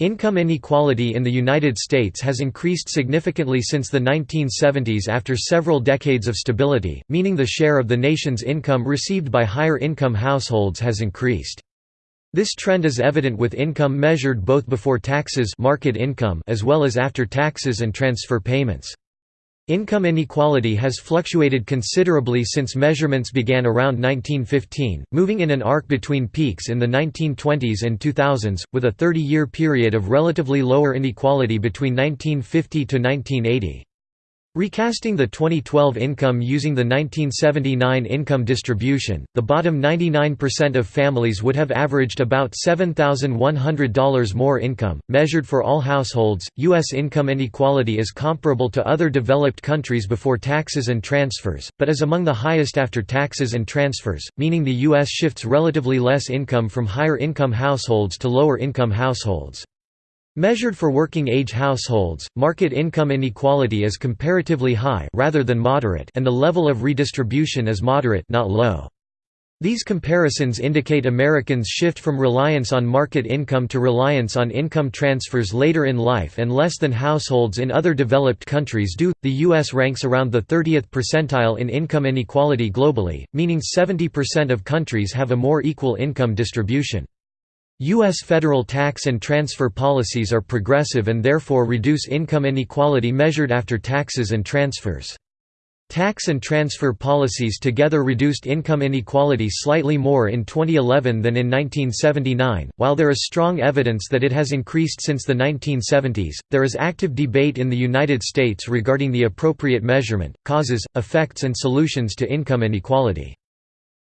Income inequality in the United States has increased significantly since the 1970s after several decades of stability, meaning the share of the nation's income received by higher income households has increased. This trend is evident with income measured both before taxes market income as well as after taxes and transfer payments. Income inequality has fluctuated considerably since measurements began around 1915, moving in an arc between peaks in the 1920s and 2000s, with a 30-year period of relatively lower inequality between 1950 to 1980. Recasting the 2012 income using the 1979 income distribution, the bottom 99% of families would have averaged about $7,100 more income. Measured for all households, U.S. income inequality is comparable to other developed countries before taxes and transfers, but is among the highest after taxes and transfers, meaning the U.S. shifts relatively less income from higher income households to lower income households. Measured for working-age households, market income inequality is comparatively high rather than moderate and the level of redistribution is moderate not low. These comparisons indicate Americans shift from reliance on market income to reliance on income transfers later in life and less than households in other developed countries do. The US ranks around the 30th percentile in income inequality globally, meaning 70% of countries have a more equal income distribution. U.S. federal tax and transfer policies are progressive and therefore reduce income inequality measured after taxes and transfers. Tax and transfer policies together reduced income inequality slightly more in 2011 than in 1979. While there is strong evidence that it has increased since the 1970s, there is active debate in the United States regarding the appropriate measurement, causes, effects, and solutions to income inequality.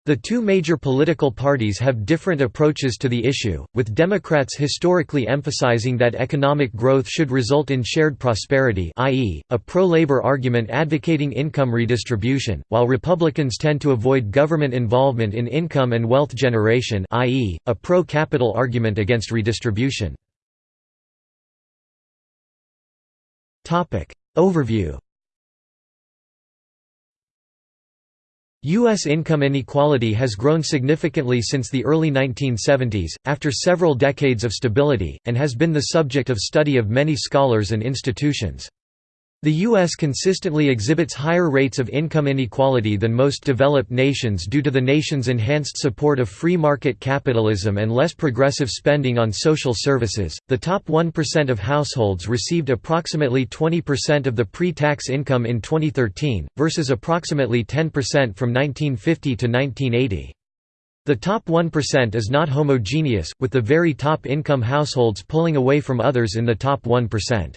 The two major political parties have different approaches to the issue, with Democrats historically emphasizing that economic growth should result in shared prosperity i.e., a pro-labor argument advocating income redistribution, while Republicans tend to avoid government involvement in income and wealth generation i.e., a pro-capital argument against redistribution. Overview U.S. income inequality has grown significantly since the early 1970s, after several decades of stability, and has been the subject of study of many scholars and institutions. The U.S. consistently exhibits higher rates of income inequality than most developed nations due to the nation's enhanced support of free market capitalism and less progressive spending on social services. The top 1% of households received approximately 20% of the pre tax income in 2013, versus approximately 10% from 1950 to 1980. The top 1% is not homogeneous, with the very top income households pulling away from others in the top 1%.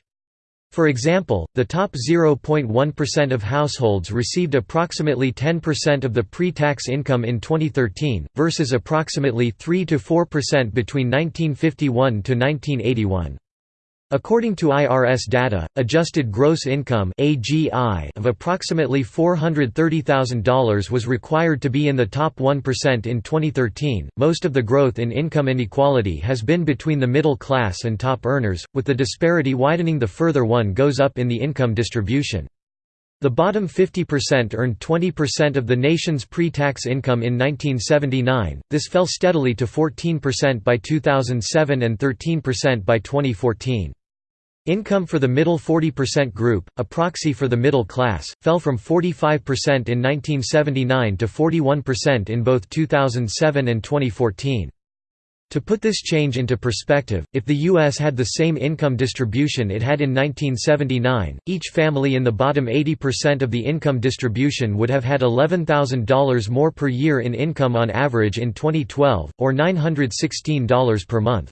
For example, the top 0.1% of households received approximately 10% of the pre-tax income in 2013, versus approximately 3–4% between 1951 to 1981. According to IRS data, adjusted gross income of approximately $430,000 was required to be in the top 1% in 2013. Most of the growth in income inequality has been between the middle class and top earners, with the disparity widening the further one goes up in the income distribution. The bottom 50% earned 20% of the nation's pre-tax income in 1979. This fell steadily to 14% by 2007 and 13% by 2014. Income for the middle 40% group, a proxy for the middle class, fell from 45% in 1979 to 41% in both 2007 and 2014. To put this change into perspective, if the U.S. had the same income distribution it had in 1979, each family in the bottom 80% of the income distribution would have had $11,000 more per year in income on average in 2012, or $916 per month.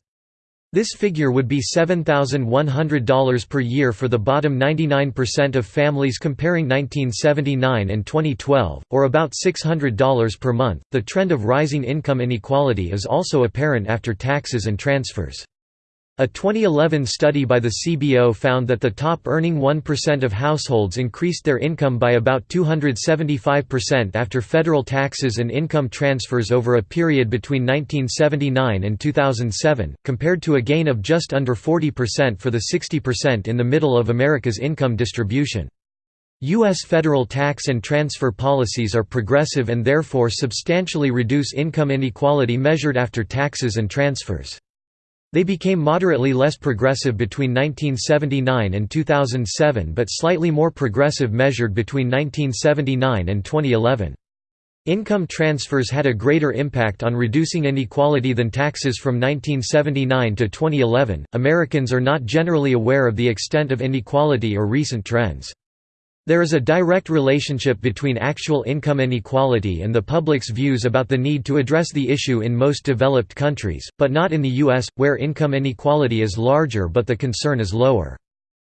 This figure would be $7,100 per year for the bottom 99% of families comparing 1979 and 2012, or about $600 per month. The trend of rising income inequality is also apparent after taxes and transfers. A 2011 study by the CBO found that the top earning 1% of households increased their income by about 275% after federal taxes and income transfers over a period between 1979 and 2007, compared to a gain of just under 40% for the 60% in the middle of America's income distribution. U.S. federal tax and transfer policies are progressive and therefore substantially reduce income inequality measured after taxes and transfers. They became moderately less progressive between 1979 and 2007 but slightly more progressive measured between 1979 and 2011. Income transfers had a greater impact on reducing inequality than taxes from 1979 to 2011. Americans are not generally aware of the extent of inequality or recent trends. There is a direct relationship between actual income inequality and the public's views about the need to address the issue in most developed countries, but not in the U.S., where income inequality is larger but the concern is lower.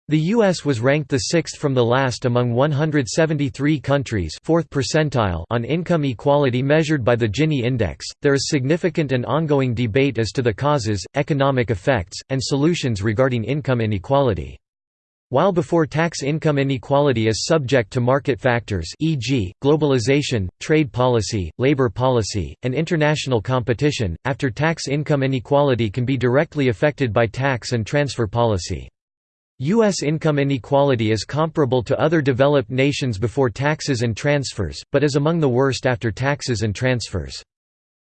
The U.S. was ranked the sixth from the last among 173 countries fourth percentile on income equality measured by the Gini index. There is significant and ongoing debate as to the causes, economic effects, and solutions regarding income inequality. While before tax income inequality is subject to market factors e.g., globalization, trade policy, labor policy, and international competition, after tax income inequality can be directly affected by tax and transfer policy. U.S. income inequality is comparable to other developed nations before taxes and transfers, but is among the worst after taxes and transfers.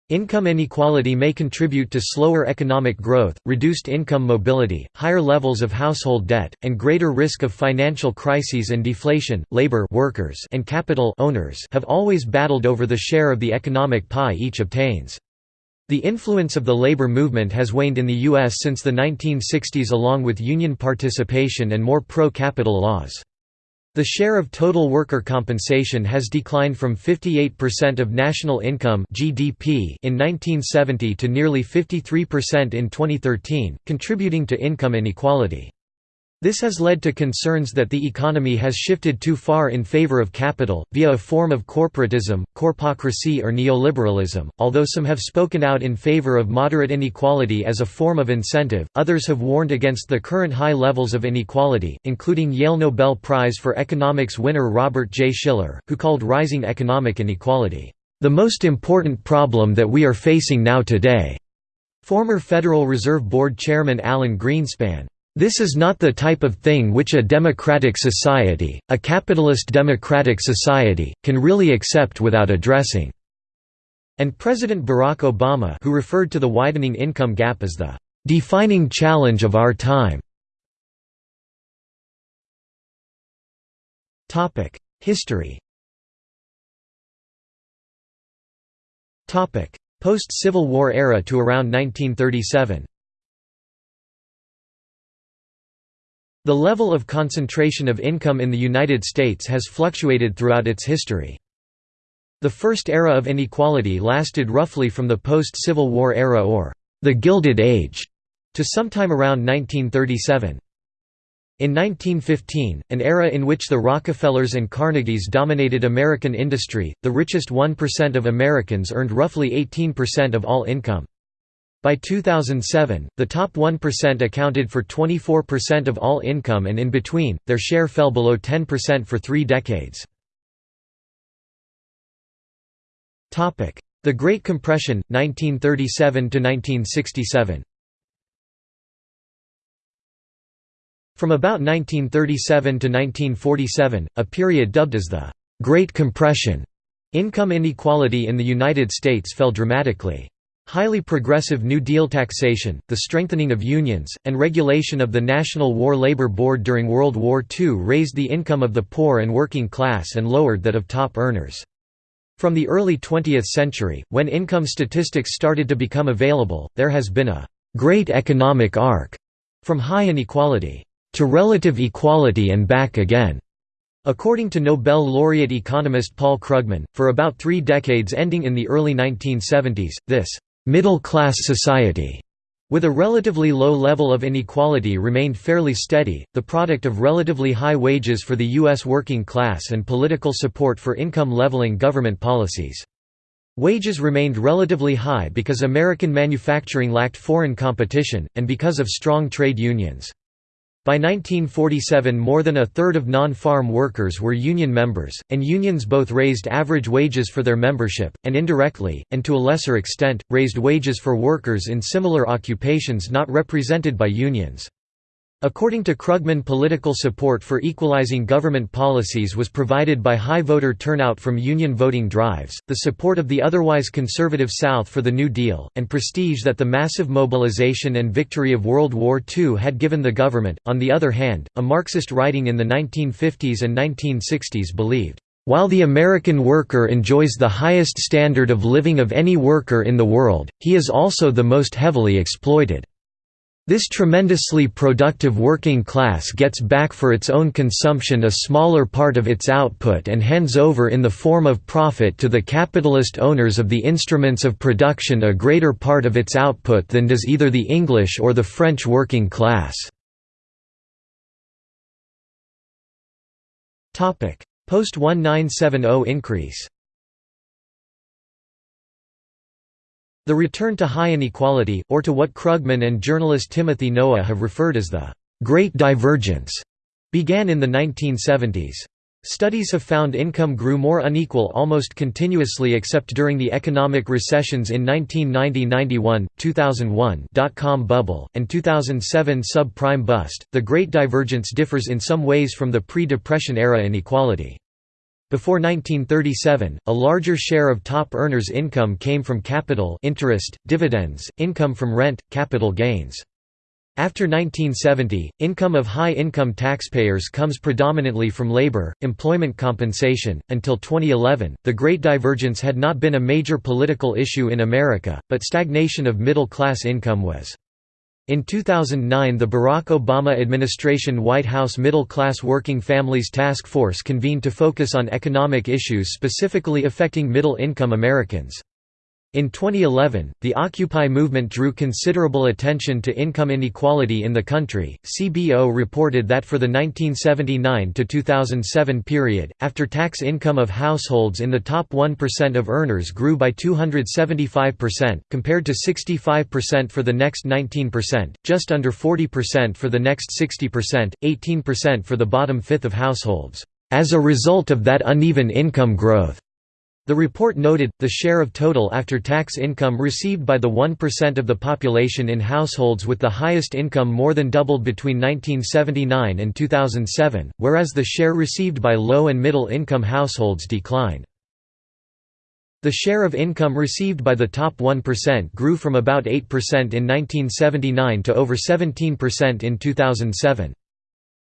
Income inequality may contribute to slower economic growth, reduced income mobility, higher levels of household debt, and greater risk of financial crises and deflation. Labor workers and capital owners have always battled over the share of the economic pie each obtains. The influence of the labor movement has waned in the U.S. since the 1960s along with union participation and more pro-capital laws. The share of total worker compensation has declined from 58% of national income (GDP) in 1970 to nearly 53% in 2013, contributing to income inequality. This has led to concerns that the economy has shifted too far in favor of capital, via a form of corporatism, corpocracy or neoliberalism. Although some have spoken out in favor of moderate inequality as a form of incentive, others have warned against the current high levels of inequality, including Yale Nobel Prize for Economics winner Robert J. Shiller, who called rising economic inequality, the most important problem that we are facing now today. Former Federal Reserve Board Chairman Alan Greenspan this is not the type of thing which a democratic society, a capitalist democratic society, can really accept without addressing." And President Barack Obama who referred to the widening income gap as the "...defining challenge of our time." History Post-Civil War era to around 1937 The level of concentration of income in the United States has fluctuated throughout its history. The first era of inequality lasted roughly from the post-Civil War era or the Gilded Age to sometime around 1937. In 1915, an era in which the Rockefellers and Carnegies dominated American industry, the richest 1% of Americans earned roughly 18% of all income. By 2007, the top 1% accounted for 24% of all income and in between, their share fell below 10% for three decades. The Great Compression, 1937–1967 From about 1937 to 1947, a period dubbed as the Great Compression, income inequality in the United States fell dramatically. Highly progressive New Deal taxation, the strengthening of unions, and regulation of the National War Labor Board during World War II raised the income of the poor and working class and lowered that of top earners. From the early 20th century, when income statistics started to become available, there has been a «great economic arc» from high inequality to relative equality and back again. According to Nobel laureate economist Paul Krugman, for about three decades ending in the early 1970s, this middle-class society with a relatively low level of inequality remained fairly steady, the product of relatively high wages for the U.S. working class and political support for income-leveling government policies. Wages remained relatively high because American manufacturing lacked foreign competition, and because of strong trade unions. By 1947 more than a third of non-farm workers were union members, and unions both raised average wages for their membership, and indirectly, and to a lesser extent, raised wages for workers in similar occupations not represented by unions. According to Krugman political support for equalizing government policies was provided by high voter turnout from union voting drives, the support of the otherwise conservative South for the New Deal, and prestige that the massive mobilization and victory of World War II had given the government. On the other hand, a Marxist writing in the 1950s and 1960s believed, while the American worker enjoys the highest standard of living of any worker in the world, he is also the most heavily exploited. This tremendously productive working class gets back for its own consumption a smaller part of its output and hands over in the form of profit to the capitalist owners of the instruments of production a greater part of its output than does either the English or the French working class. Post-1970 increase The return to high inequality, or to what Krugman and journalist Timothy Noah have referred as the «Great Divergence», began in the 1970s. Studies have found income grew more unequal almost continuously except during the economic recessions in 1990-91, 2001 dot-com bubble, and 2007 subprime bust. The Great Divergence differs in some ways from the pre-depression era inequality. Before 1937, a larger share of top earners' income came from capital interest, dividends, income from rent, capital gains. After 1970, income of high-income taxpayers comes predominantly from labor, employment compensation. Until 2011, the Great Divergence had not been a major political issue in America, but stagnation of middle-class income was. In 2009 the Barack Obama administration White House Middle Class Working Families Task Force convened to focus on economic issues specifically affecting middle-income Americans. In 2011, the Occupy movement drew considerable attention to income inequality in the country. CBO reported that for the 1979 to 2007 period, after tax income of households in the top 1% of earners grew by 275%, compared to 65% for the next 19%, just under 40% for the next 60%, 18% for the bottom fifth of households. As a result of that uneven income growth, the report noted, the share of total after-tax income received by the 1% of the population in households with the highest income more than doubled between 1979 and 2007, whereas the share received by low and middle-income households declined. The share of income received by the top 1% grew from about 8% in 1979 to over 17% in 2007.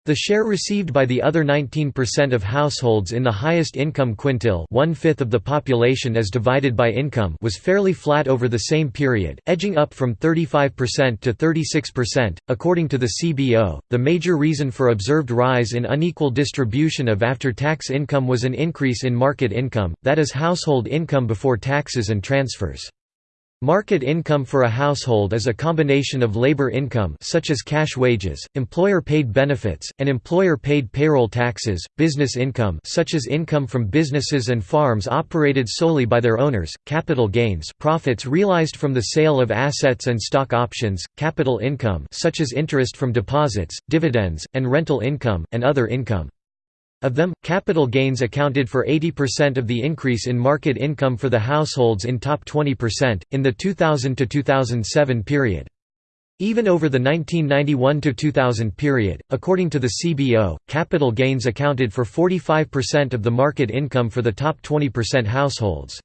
The share received by the other 19% of households in the highest income quintile one-fifth of the population as divided by income was fairly flat over the same period, edging up from 35% to 36%. According to the CBO, the major reason for observed rise in unequal distribution of after-tax income was an increase in market income, that is household income before taxes and transfers. Market income for a household is a combination of labor income such as cash wages, employer-paid benefits, and employer-paid payroll taxes, business income such as income from businesses and farms operated solely by their owners, capital gains profits realized from the sale of assets and stock options, capital income such as interest from deposits, dividends, and rental income, and other income. Of them, capital gains accounted for 80% of the increase in market income for the households in top 20%, in the 2000 to 2007 period. Even over the 1991 to 2000 period, according to the CBO, capital gains accounted for 45% of the market income for the top 20% households.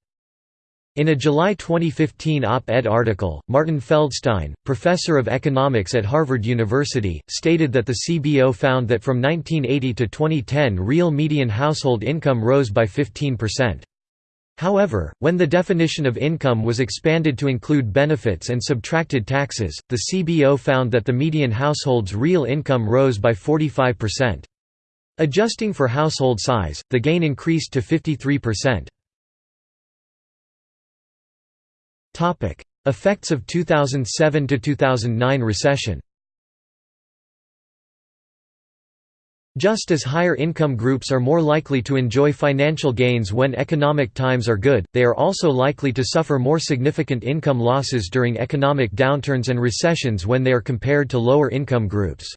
In a July 2015 op-ed article, Martin Feldstein, professor of economics at Harvard University, stated that the CBO found that from 1980 to 2010 real median household income rose by 15%. However, when the definition of income was expanded to include benefits and subtracted taxes, the CBO found that the median household's real income rose by 45%. Adjusting for household size, the gain increased to 53%. Effects of 2007–2009 recession Just as higher income groups are more likely to enjoy financial gains when economic times are good, they are also likely to suffer more significant income losses during economic downturns and recessions when they are compared to lower income groups.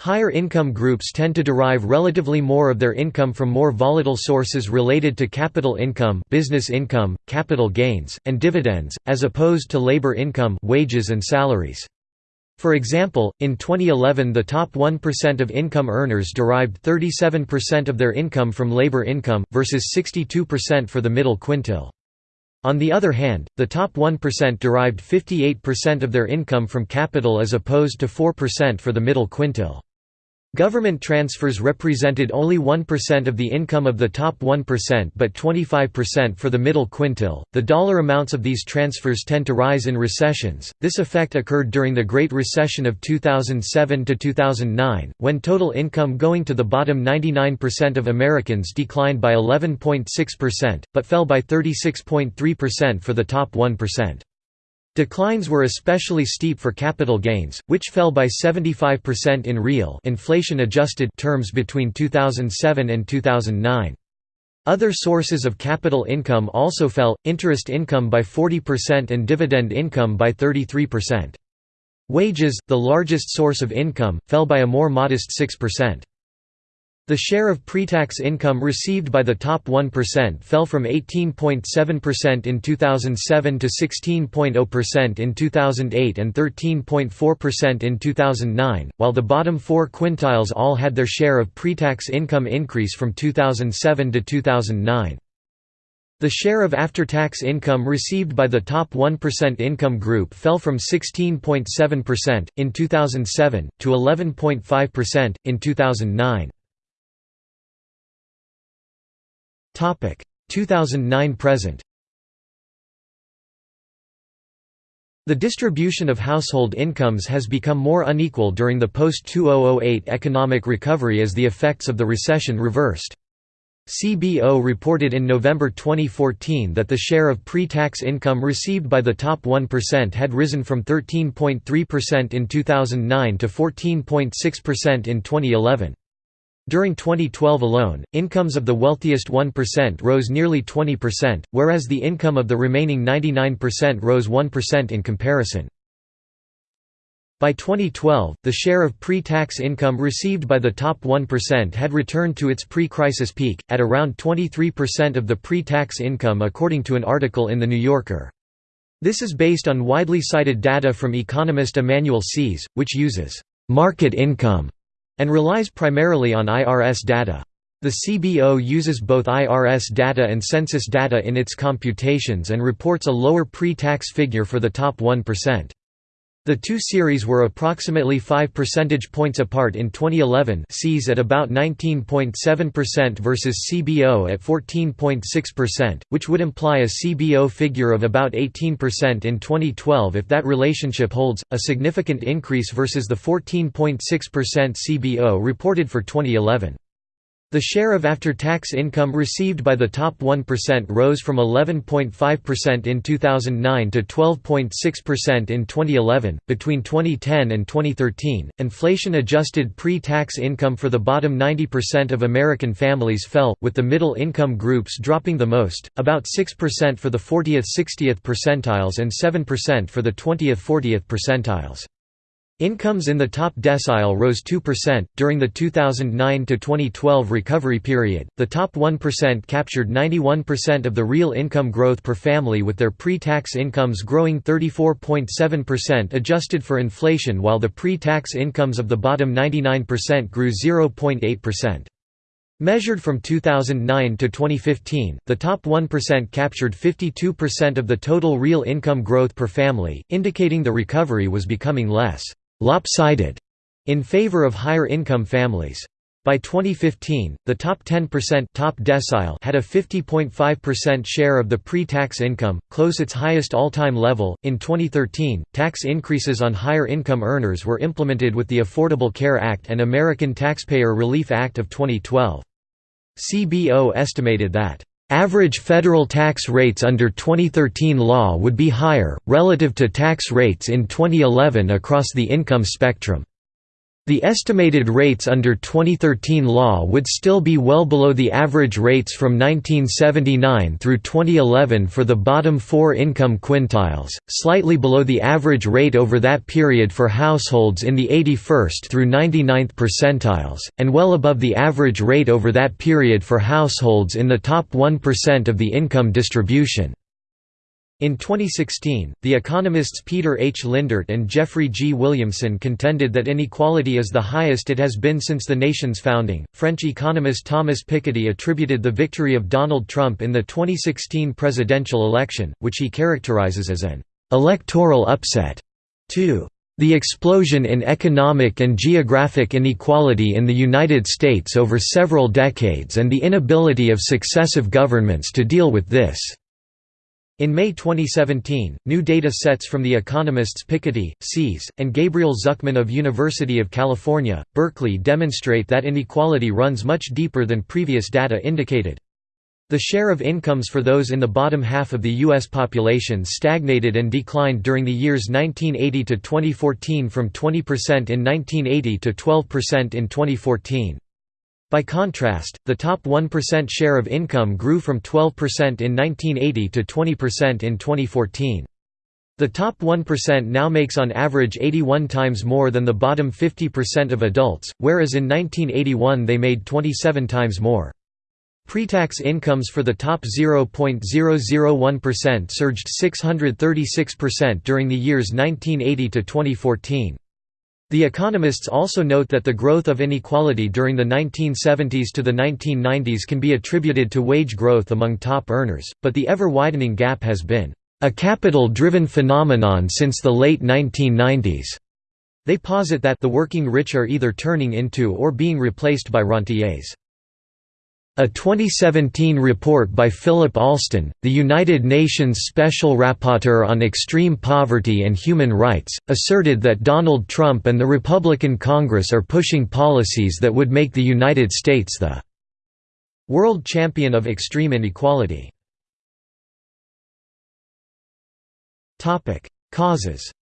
Higher income groups tend to derive relatively more of their income from more volatile sources related to capital income, business income, capital gains, and dividends, as opposed to labor income, wages and salaries. For example, in 2011 the top 1% of income earners derived 37% of their income from labor income, versus 62% for the middle quintile. On the other hand, the top 1% derived 58% of their income from capital as opposed to 4% for the middle quintile. Government transfers represented only 1% of the income of the top 1% but 25% for the middle quintile. The dollar amounts of these transfers tend to rise in recessions. This effect occurred during the Great Recession of 2007 to 2009, when total income going to the bottom 99% of Americans declined by 11.6%, but fell by 36.3% for the top 1%. Declines were especially steep for capital gains, which fell by 75% in real inflation-adjusted terms between 2007 and 2009. Other sources of capital income also fell, interest income by 40% and dividend income by 33%. Wages, the largest source of income, fell by a more modest 6%. The share of pre-tax income received by the top 1% fell from 18.7% in 2007 to 16.0% in 2008 and 13.4% in 2009, while the bottom four quintiles all had their share of pre-tax income increase from 2007 to 2009. The share of after-tax income received by the top 1% income group fell from 16.7%, in 2007, to 11.5%, in 2009. 2009 present The distribution of household incomes has become more unequal during the post-2008 economic recovery as the effects of the recession reversed. CBO reported in November 2014 that the share of pre-tax income received by the top 1% had risen from 13.3% in 2009 to 14.6% in 2011. During 2012 alone, incomes of the wealthiest 1% rose nearly 20%, whereas the income of the remaining 99% rose 1% in comparison. By 2012, the share of pre-tax income received by the top 1% had returned to its pre-crisis peak, at around 23% of the pre-tax income according to an article in The New Yorker. This is based on widely cited data from economist Emmanuel Saez, which uses «market income» and relies primarily on IRS data. The CBO uses both IRS data and census data in its computations and reports a lower pre-tax figure for the top 1%. The two series were approximately 5 percentage points apart in 2011 Saez at about 19.7% versus CBO at 14.6%, which would imply a CBO figure of about 18% in 2012 if that relationship holds, a significant increase versus the 14.6% CBO reported for 2011. The share of after-tax income received by the top 1% rose from 11.5% in 2009 to 12.6% in 2011. Between 2010 and 2013, inflation-adjusted pre-tax income for the bottom 90% of American families fell, with the middle income groups dropping the most, about 6% for the 40th-60th percentiles and 7% for the 20th-40th percentiles. Incomes in the top decile rose 2%. During the 2009 to 2012 recovery period, the top 1% captured 91% of the real income growth per family with their pre-tax incomes growing 34.7% adjusted for inflation while the pre-tax incomes of the bottom 99% grew 0.8%. Measured from 2009 to 2015, the top 1% captured 52% of the total real income growth per family, indicating the recovery was becoming less lopsided in favor of higher income families. By 2015, the top 10% top decile had a 50.5% share of the pre-tax income, close its highest all-time level. In 2013, tax increases on higher income earners were implemented with the Affordable Care Act and American Taxpayer Relief Act of 2012. CBO estimated that Average federal tax rates under 2013 law would be higher, relative to tax rates in 2011 across the income spectrum. The estimated rates under 2013 law would still be well below the average rates from 1979 through 2011 for the bottom four income quintiles, slightly below the average rate over that period for households in the 81st through 99th percentiles, and well above the average rate over that period for households in the top 1% of the income distribution. In 2016, the economists Peter H. Lindert and Jeffrey G. Williamson contended that inequality is the highest it has been since the nation's founding. French economist Thomas Piketty attributed the victory of Donald Trump in the 2016 presidential election, which he characterizes as an electoral upset, to the explosion in economic and geographic inequality in the United States over several decades and the inability of successive governments to deal with this. In May 2017, new data sets from the economists Piketty, Saez, and Gabriel Zucman of University of California, Berkeley demonstrate that inequality runs much deeper than previous data indicated. The share of incomes for those in the bottom half of the U.S. population stagnated and declined during the years 1980 to 2014 from 20% in 1980 to 12% in 2014. By contrast, the top 1% share of income grew from 12% in 1980 to 20% in 2014. The top 1% now makes on average 81 times more than the bottom 50% of adults, whereas in 1981 they made 27 times more. Pre-tax incomes for the top 0.001% surged 636% during the years 1980 to 2014. The economists also note that the growth of inequality during the 1970s to the 1990s can be attributed to wage growth among top earners, but the ever-widening gap has been a capital-driven phenomenon since the late 1990s. They posit that the working rich are either turning into or being replaced by rentiers. A 2017 report by Philip Alston, the United Nations Special Rapporteur on Extreme Poverty and Human Rights, asserted that Donald Trump and the Republican Congress are pushing policies that would make the United States the world champion of extreme inequality. Causes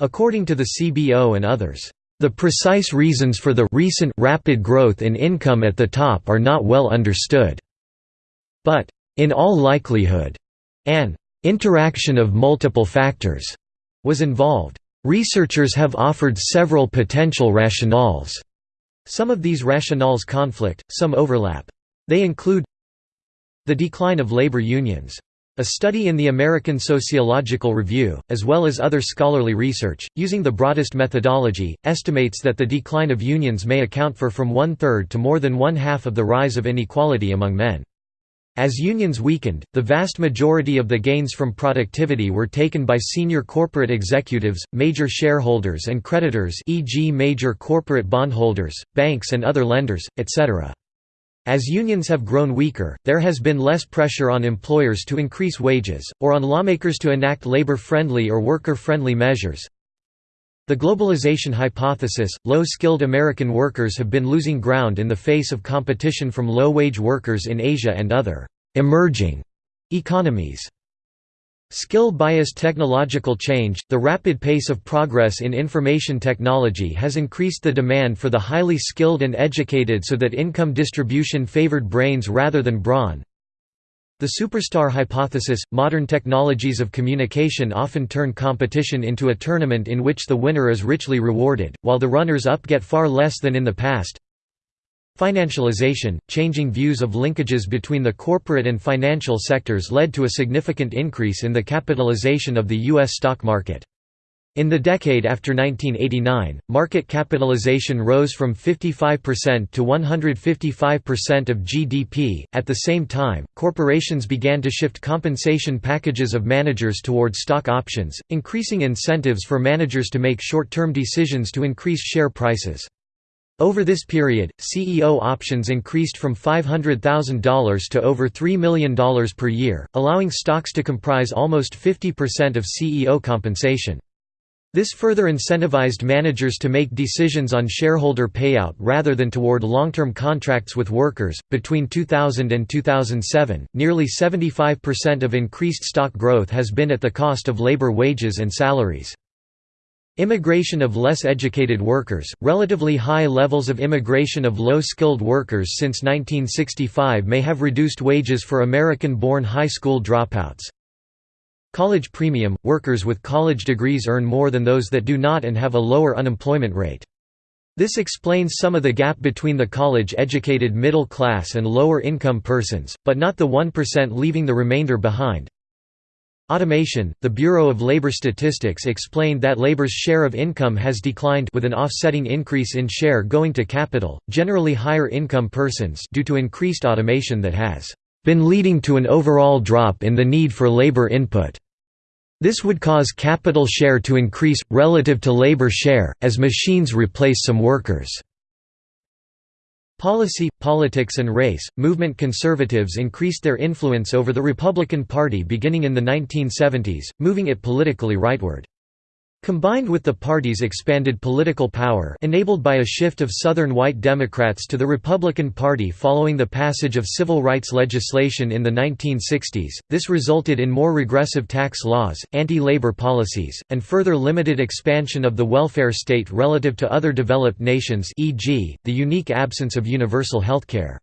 According to the CBO and others, the precise reasons for the recent rapid growth in income at the top are not well understood. But, in all likelihood, an interaction of multiple factors was involved. Researchers have offered several potential rationales. Some of these rationales conflict, some overlap. They include the decline of labor unions. A study in the American Sociological Review, as well as other scholarly research, using the broadest methodology, estimates that the decline of unions may account for from one-third to more than one-half of the rise of inequality among men. As unions weakened, the vast majority of the gains from productivity were taken by senior corporate executives, major shareholders and creditors e.g. major corporate bondholders, banks and other lenders, etc. As unions have grown weaker, there has been less pressure on employers to increase wages, or on lawmakers to enact labor-friendly or worker-friendly measures. The globalization hypothesis – low-skilled American workers have been losing ground in the face of competition from low-wage workers in Asia and other «emerging» economies. Skill-biased technological change, the rapid pace of progress in information technology has increased the demand for the highly skilled and educated so that income distribution favored brains rather than brawn. The superstar hypothesis – modern technologies of communication often turn competition into a tournament in which the winner is richly rewarded, while the runners-up get far less than in the past. Financialization, changing views of linkages between the corporate and financial sectors led to a significant increase in the capitalization of the U.S. stock market. In the decade after 1989, market capitalization rose from 55% to 155% of GDP. At the same time, corporations began to shift compensation packages of managers toward stock options, increasing incentives for managers to make short term decisions to increase share prices. Over this period, CEO options increased from $500,000 to over $3 million per year, allowing stocks to comprise almost 50% of CEO compensation. This further incentivized managers to make decisions on shareholder payout rather than toward long term contracts with workers. Between 2000 and 2007, nearly 75% of increased stock growth has been at the cost of labor wages and salaries. Immigration of less educated workers, relatively high levels of immigration of low-skilled workers since 1965 may have reduced wages for American-born high school dropouts. College premium – Workers with college degrees earn more than those that do not and have a lower unemployment rate. This explains some of the gap between the college-educated middle class and lower-income persons, but not the 1% leaving the remainder behind. Automation The Bureau of Labor Statistics explained that labor's share of income has declined with an offsetting increase in share going to capital, generally higher income persons due to increased automation that has been leading to an overall drop in the need for labor input. This would cause capital share to increase, relative to labor share, as machines replace some workers. Policy, politics and race, movement conservatives increased their influence over the Republican Party beginning in the 1970s, moving it politically rightward. Combined with the party's expanded political power enabled by a shift of Southern white Democrats to the Republican Party following the passage of civil rights legislation in the 1960s, this resulted in more regressive tax laws, anti-labor policies, and further limited expansion of the welfare state relative to other developed nations e.g., the unique absence of universal healthcare.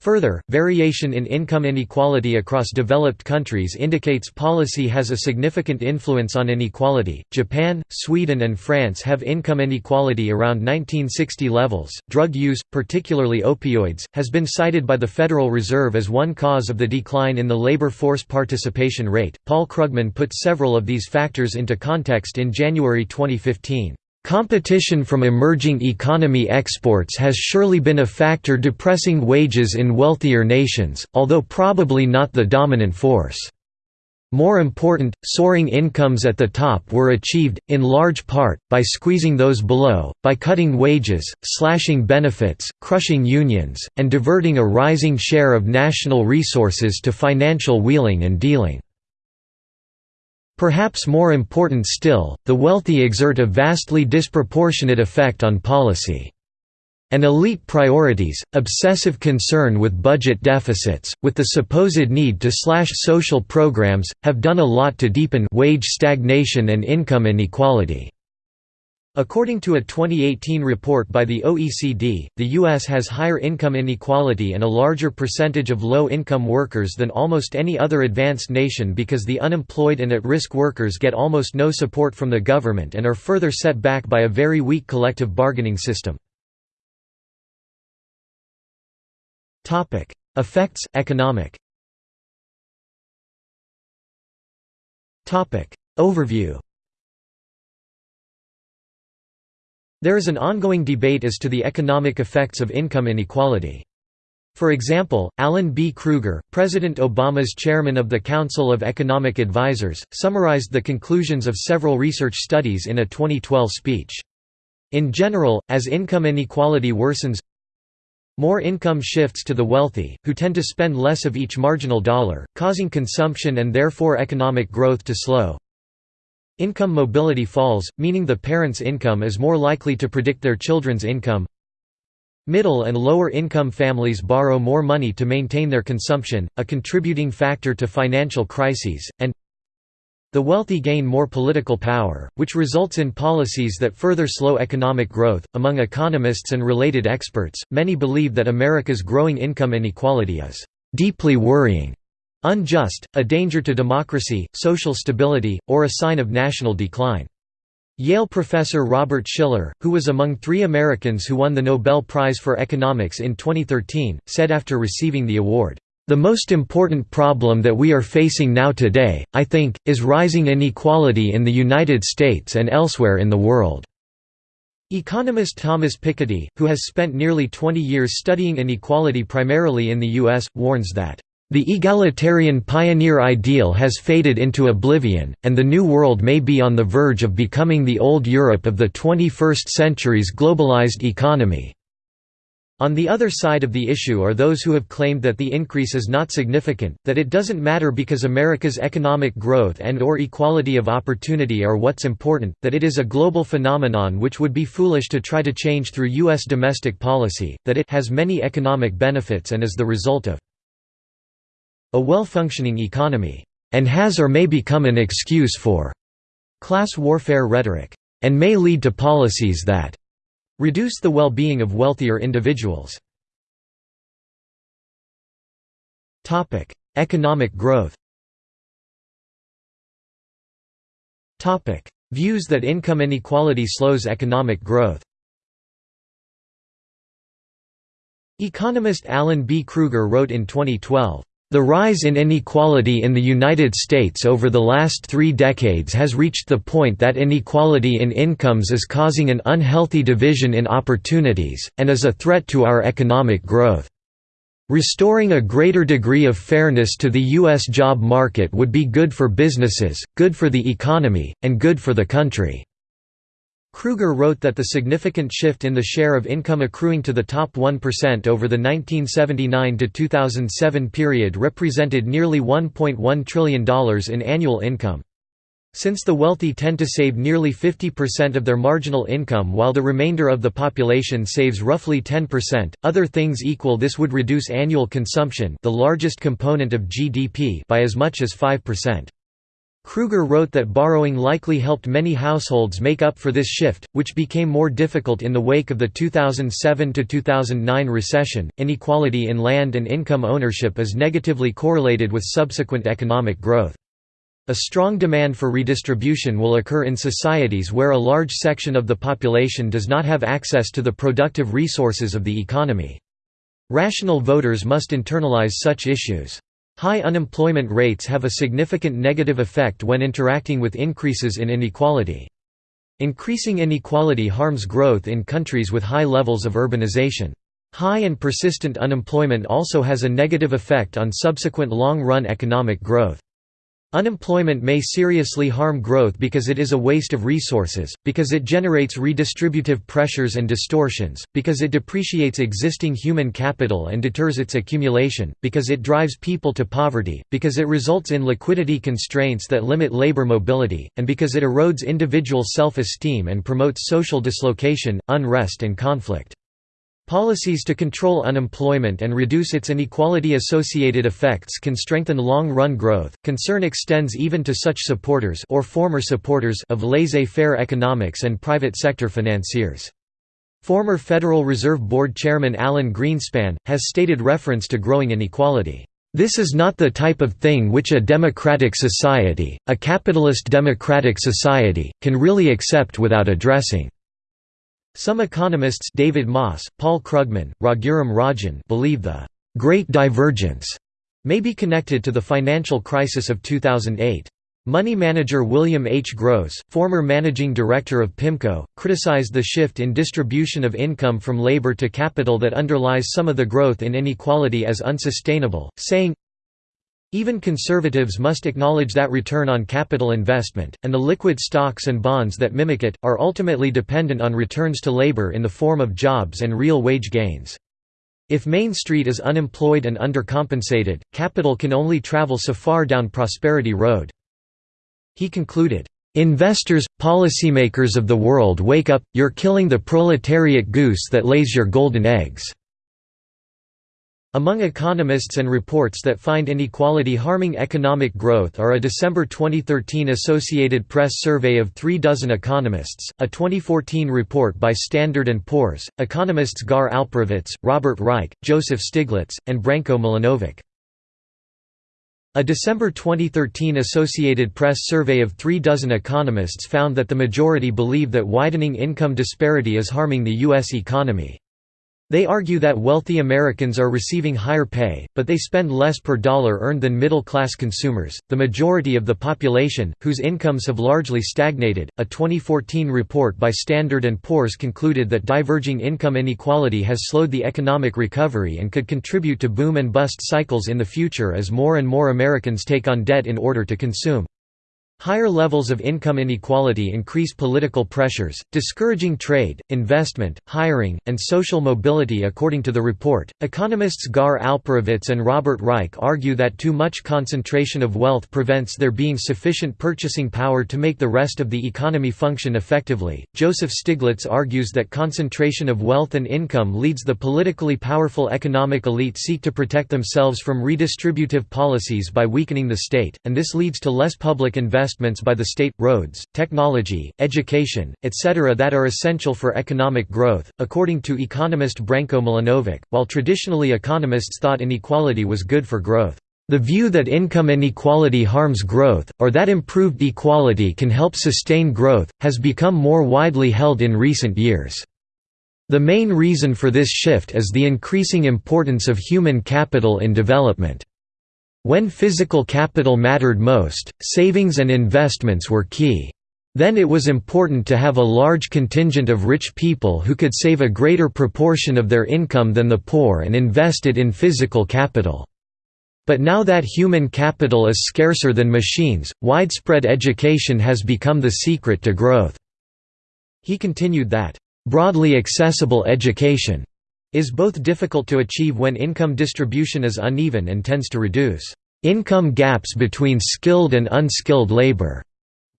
Further, variation in income inequality across developed countries indicates policy has a significant influence on inequality. Japan, Sweden, and France have income inequality around 1960 levels. Drug use, particularly opioids, has been cited by the Federal Reserve as one cause of the decline in the labor force participation rate. Paul Krugman put several of these factors into context in January 2015. Competition from emerging economy exports has surely been a factor depressing wages in wealthier nations, although probably not the dominant force. More important, soaring incomes at the top were achieved, in large part, by squeezing those below, by cutting wages, slashing benefits, crushing unions, and diverting a rising share of national resources to financial wheeling and dealing. Perhaps more important still, the wealthy exert a vastly disproportionate effect on policy. And elite priorities, obsessive concern with budget deficits, with the supposed need to slash social programs, have done a lot to deepen wage stagnation and income inequality. According to a 2018 report by the OECD, the U.S. has higher income inequality and a larger percentage of low-income workers than almost any other advanced nation because the unemployed and at-risk workers get almost no support from the government and are further set back by a very weak collective bargaining system. Effects economic Overview There is an ongoing debate as to the economic effects of income inequality. For example, Alan B. Krueger, President Obama's chairman of the Council of Economic Advisers, summarized the conclusions of several research studies in a 2012 speech. In general, as income inequality worsens, more income shifts to the wealthy, who tend to spend less of each marginal dollar, causing consumption and therefore economic growth to slow. Income mobility falls, meaning the parent's income is more likely to predict their children's income. Middle and lower income families borrow more money to maintain their consumption, a contributing factor to financial crises, and the wealthy gain more political power, which results in policies that further slow economic growth. Among economists and related experts, many believe that America's growing income inequality is deeply worrying unjust, a danger to democracy, social stability, or a sign of national decline. Yale professor Robert Shiller, who was among three Americans who won the Nobel Prize for Economics in 2013, said after receiving the award, "...the most important problem that we are facing now today, I think, is rising inequality in the United States and elsewhere in the world." Economist Thomas Piketty, who has spent nearly 20 years studying inequality primarily in the U.S., warns that the egalitarian pioneer ideal has faded into oblivion, and the New World may be on the verge of becoming the old Europe of the 21st century's globalized economy. On the other side of the issue are those who have claimed that the increase is not significant, that it doesn't matter because America's economic growth and or equality of opportunity are what's important, that it is a global phenomenon which would be foolish to try to change through U.S. domestic policy, that it has many economic benefits and is the result of a well-functioning economy, and has or may become an excuse for class warfare rhetoric, and may lead to policies that reduce the well-being of wealthier individuals. Economic growth Views that income inequality slows economic growth Economist Alan B. Krueger wrote in 2012, "...the rise in inequality in the United States over the last three decades has reached the point that inequality in incomes is causing an unhealthy division in opportunities, and is a threat to our economic growth. Restoring a greater degree of fairness to the U.S. job market would be good for businesses, good for the economy, and good for the country." Krueger wrote that the significant shift in the share of income accruing to the top 1% over the 1979–2007 period represented nearly $1.1 trillion in annual income. Since the wealthy tend to save nearly 50% of their marginal income while the remainder of the population saves roughly 10%, other things equal this would reduce annual consumption the largest component of GDP by as much as 5%. Krueger wrote that borrowing likely helped many households make up for this shift, which became more difficult in the wake of the 2007 to 2009 recession. Inequality in land and income ownership is negatively correlated with subsequent economic growth. A strong demand for redistribution will occur in societies where a large section of the population does not have access to the productive resources of the economy. Rational voters must internalize such issues. High unemployment rates have a significant negative effect when interacting with increases in inequality. Increasing inequality harms growth in countries with high levels of urbanization. High and persistent unemployment also has a negative effect on subsequent long-run economic growth. Unemployment may seriously harm growth because it is a waste of resources, because it generates redistributive pressures and distortions, because it depreciates existing human capital and deters its accumulation, because it drives people to poverty, because it results in liquidity constraints that limit labor mobility, and because it erodes individual self-esteem and promotes social dislocation, unrest and conflict. Policies to control unemployment and reduce its inequality-associated effects can strengthen long-run growth. Concern extends even to such supporters or former supporters of laissez-faire economics and private sector financiers. Former Federal Reserve Board Chairman Alan Greenspan has stated reference to growing inequality. This is not the type of thing which a democratic society, a capitalist democratic society, can really accept without addressing. Some economists David Moss, Paul Krugman, Raghuram Rajan believe the «Great Divergence» may be connected to the financial crisis of 2008. Money manager William H. Gross, former managing director of PIMCO, criticized the shift in distribution of income from labor to capital that underlies some of the growth in inequality as unsustainable, saying, even conservatives must acknowledge that return on capital investment, and the liquid stocks and bonds that mimic it, are ultimately dependent on returns to labor in the form of jobs and real wage gains. If Main Street is unemployed and undercompensated, capital can only travel so far down Prosperity Road. He concluded, "...investors, policymakers of the world wake up, you're killing the proletariat goose that lays your golden eggs." Among economists and reports that find inequality harming economic growth are a December 2013 Associated Press survey of three dozen economists, a 2014 report by Standard & Poor's, economists Gar Alperovitz, Robert Reich, Joseph Stiglitz, and Branko Milanovic. A December 2013 Associated Press survey of three dozen economists found that the majority believe that widening income disparity is harming the U.S. economy. They argue that wealthy Americans are receiving higher pay, but they spend less per dollar earned than middle class consumers, the majority of the population, whose incomes have largely stagnated. A 2014 report by Standard & Poor's concluded that diverging income inequality has slowed the economic recovery and could contribute to boom and bust cycles in the future as more and more Americans take on debt in order to consume. Higher levels of income inequality increase political pressures, discouraging trade, investment, hiring, and social mobility according to the report. Economists Gar Alperovitz and Robert Reich argue that too much concentration of wealth prevents there being sufficient purchasing power to make the rest of the economy function effectively. Joseph Stiglitz argues that concentration of wealth and income leads the politically powerful economic elite seek to protect themselves from redistributive policies by weakening the state, and this leads to less public investment investments by the state, roads, technology, education, etc. that are essential for economic growth, according to economist Branko Milanovic. While traditionally economists thought inequality was good for growth, the view that income inequality harms growth, or that improved equality can help sustain growth, has become more widely held in recent years. The main reason for this shift is the increasing importance of human capital in development. When physical capital mattered most, savings and investments were key. Then it was important to have a large contingent of rich people who could save a greater proportion of their income than the poor and invest it in physical capital. But now that human capital is scarcer than machines, widespread education has become the secret to growth." He continued that, "...broadly accessible education is both difficult to achieve when income distribution is uneven and tends to reduce income gaps between skilled and unskilled labor.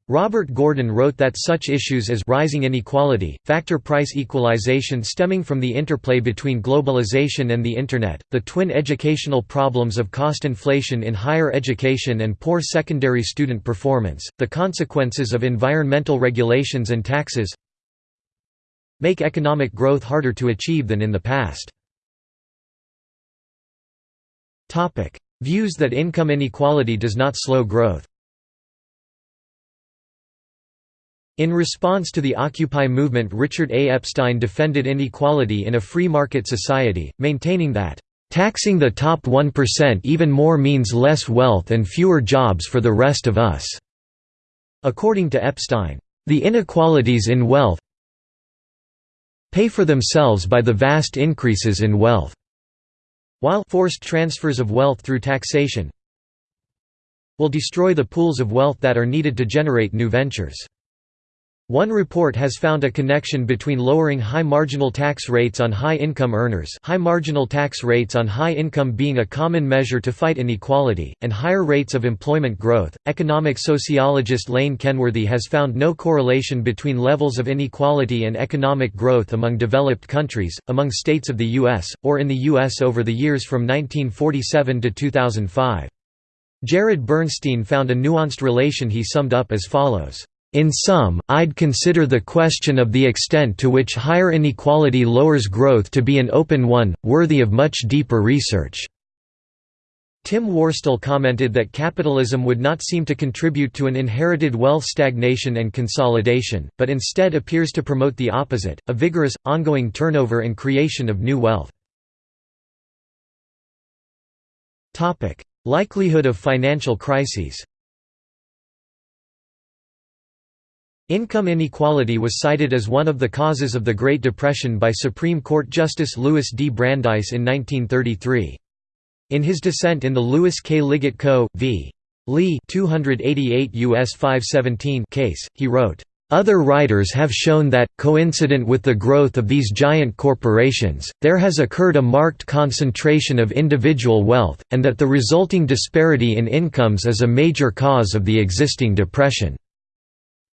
Robert Gordon wrote that such issues as rising inequality, factor price equalization stemming from the interplay between globalization and the Internet, the twin educational problems of cost inflation in higher education and poor secondary student performance, the consequences of environmental regulations and taxes, make economic growth harder to achieve than in the past. Views that income inequality does not slow growth In response to the Occupy movement Richard A. Epstein defended inequality in a free market society, maintaining that, "...taxing the top 1% even more means less wealth and fewer jobs for the rest of us." According to Epstein, "...the inequalities in wealth pay for themselves by the vast increases in wealth. While forced transfers of wealth through taxation will destroy the pools of wealth that are needed to generate new ventures. One report has found a connection between lowering high marginal tax rates on high-income earners high marginal tax rates on high income being a common measure to fight inequality, and higher rates of employment growth. Economic sociologist Lane Kenworthy has found no correlation between levels of inequality and economic growth among developed countries, among states of the U.S., or in the U.S. over the years from 1947 to 2005. Jared Bernstein found a nuanced relation he summed up as follows. In sum, I'd consider the question of the extent to which higher inequality lowers growth to be an open one, worthy of much deeper research." Tim Worstall commented that capitalism would not seem to contribute to an inherited wealth stagnation and consolidation, but instead appears to promote the opposite, a vigorous, ongoing turnover and creation of new wealth. Likelihood of financial crises Income inequality was cited as one of the causes of the Great Depression by Supreme Court Justice Louis D. Brandeis in 1933. In his dissent in the Louis K. Liggett Co. v. Lee 288 US 517 case, he wrote, other writers have shown that, coincident with the growth of these giant corporations, there has occurred a marked concentration of individual wealth, and that the resulting disparity in incomes is a major cause of the existing depression.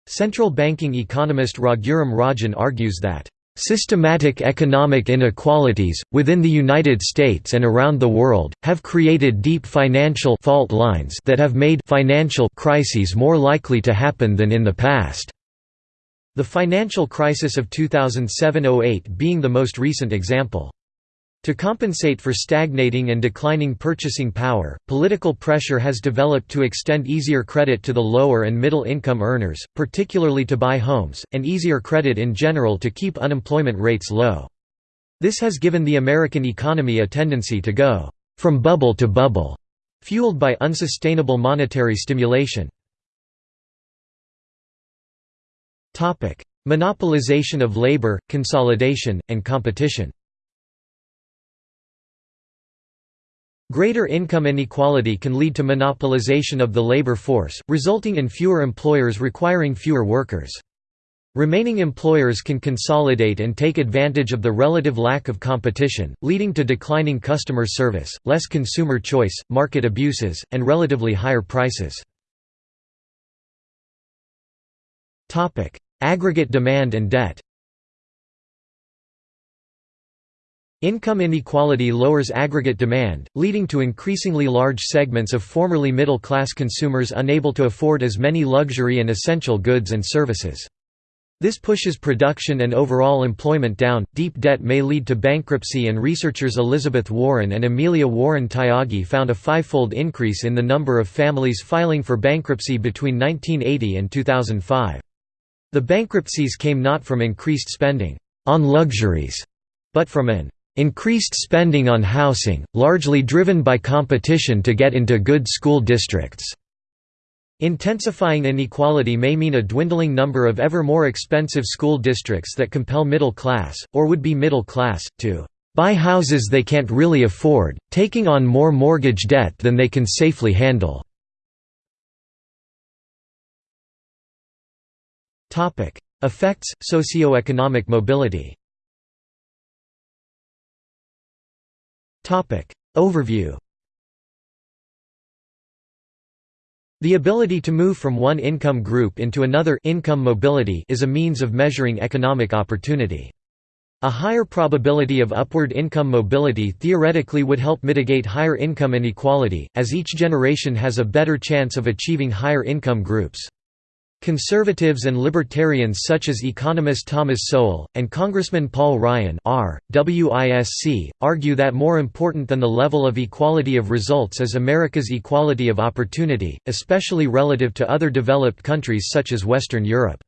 Central banking economist Raghuram Rajan argues that Systematic economic inequalities, within the United States and around the world, have created deep financial fault lines that have made financial crises more likely to happen than in the past. The financial crisis of 2007–08 being the most recent example. To compensate for stagnating and declining purchasing power, political pressure has developed to extend easier credit to the lower and middle income earners, particularly to buy homes, and easier credit in general to keep unemployment rates low. This has given the American economy a tendency to go from bubble to bubble, fueled by unsustainable monetary stimulation. Monopolization of labor, consolidation, and competition Greater income inequality can lead to monopolization of the labor force, resulting in fewer employers requiring fewer workers. Remaining employers can consolidate and take advantage of the relative lack of competition, leading to declining customer service, less consumer choice, market abuses, and relatively higher prices. Aggregate demand and debt Income inequality lowers aggregate demand, leading to increasingly large segments of formerly middle-class consumers unable to afford as many luxury and essential goods and services. This pushes production and overall employment down. Deep debt may lead to bankruptcy, and researchers Elizabeth Warren and Amelia Warren Tyagi found a fivefold increase in the number of families filing for bankruptcy between 1980 and 2005. The bankruptcies came not from increased spending. on luxuries, but from an increased spending on housing, largely driven by competition to get into good school districts. Intensifying inequality may mean a dwindling number of ever more expensive school districts that compel middle class, or would-be middle class, to buy houses they can't really afford, taking on more mortgage debt than they can safely handle. Effects, socioeconomic mobility Overview The ability to move from one income group into another income mobility is a means of measuring economic opportunity. A higher probability of upward income mobility theoretically would help mitigate higher income inequality, as each generation has a better chance of achieving higher income groups. Conservatives and libertarians such as economist Thomas Sowell, and Congressman Paul Ryan R. WISC, argue that more important than the level of equality of results is America's equality of opportunity, especially relative to other developed countries such as Western Europe.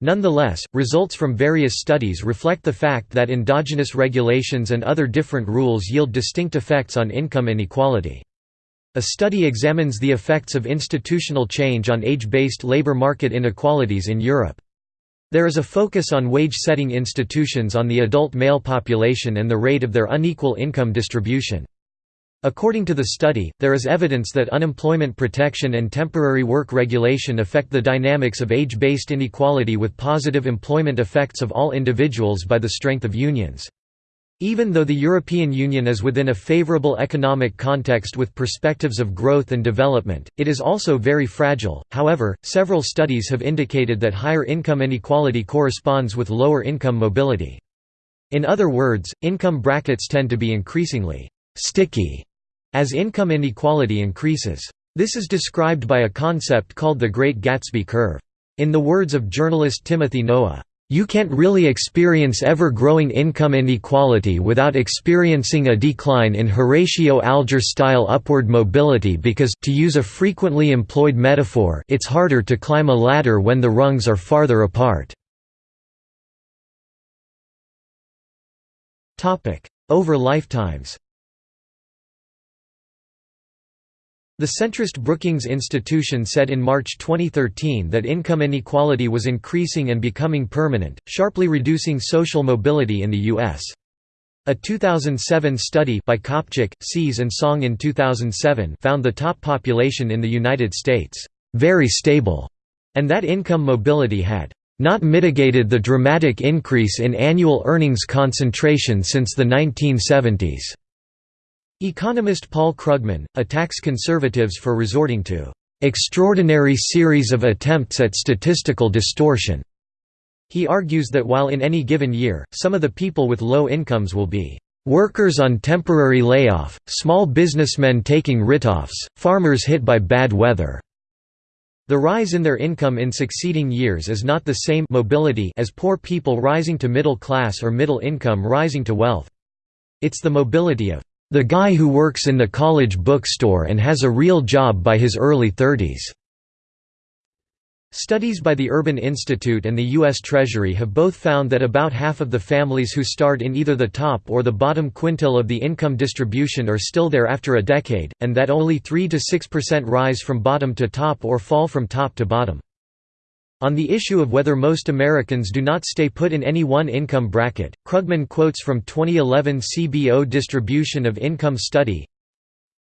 Nonetheless, results from various studies reflect the fact that endogenous regulations and other different rules yield distinct effects on income inequality. A study examines the effects of institutional change on age-based labor market inequalities in Europe. There is a focus on wage-setting institutions on the adult male population and the rate of their unequal income distribution. According to the study, there is evidence that unemployment protection and temporary work regulation affect the dynamics of age-based inequality with positive employment effects of all individuals by the strength of unions. Even though the European Union is within a favourable economic context with perspectives of growth and development, it is also very fragile. However, several studies have indicated that higher income inequality corresponds with lower income mobility. In other words, income brackets tend to be increasingly sticky as income inequality increases. This is described by a concept called the Great Gatsby curve. In the words of journalist Timothy Noah, you can't really experience ever-growing income inequality without experiencing a decline in Horatio Alger-style upward mobility because to use a frequently employed metaphor it's harder to climb a ladder when the rungs are farther apart. Over lifetimes The centrist Brookings Institution said in March 2013 that income inequality was increasing and becoming permanent, sharply reducing social mobility in the U.S. A 2007 study by Kopczuk, Saez and Song in 2007 found the top population in the United States, "...very stable", and that income mobility had not mitigated the dramatic increase in annual earnings concentration since the 1970s. Economist Paul Krugman, attacks conservatives for resorting to "...extraordinary series of attempts at statistical distortion." He argues that while in any given year, some of the people with low incomes will be workers on temporary layoff, small businessmen taking write-offs, farmers hit by bad weather. The rise in their income in succeeding years is not the same mobility as poor people rising to middle class or middle income rising to wealth. It's the mobility of the guy who works in the college bookstore and has a real job by his early 30s. Studies by the Urban Institute and the U.S. Treasury have both found that about half of the families who start in either the top or the bottom quintile of the income distribution are still there after a decade, and that only 3–6% rise from bottom to top or fall from top to bottom. On the issue of whether most Americans do not stay put in any one income bracket, Krugman quotes from 2011 CBO Distribution of Income Study,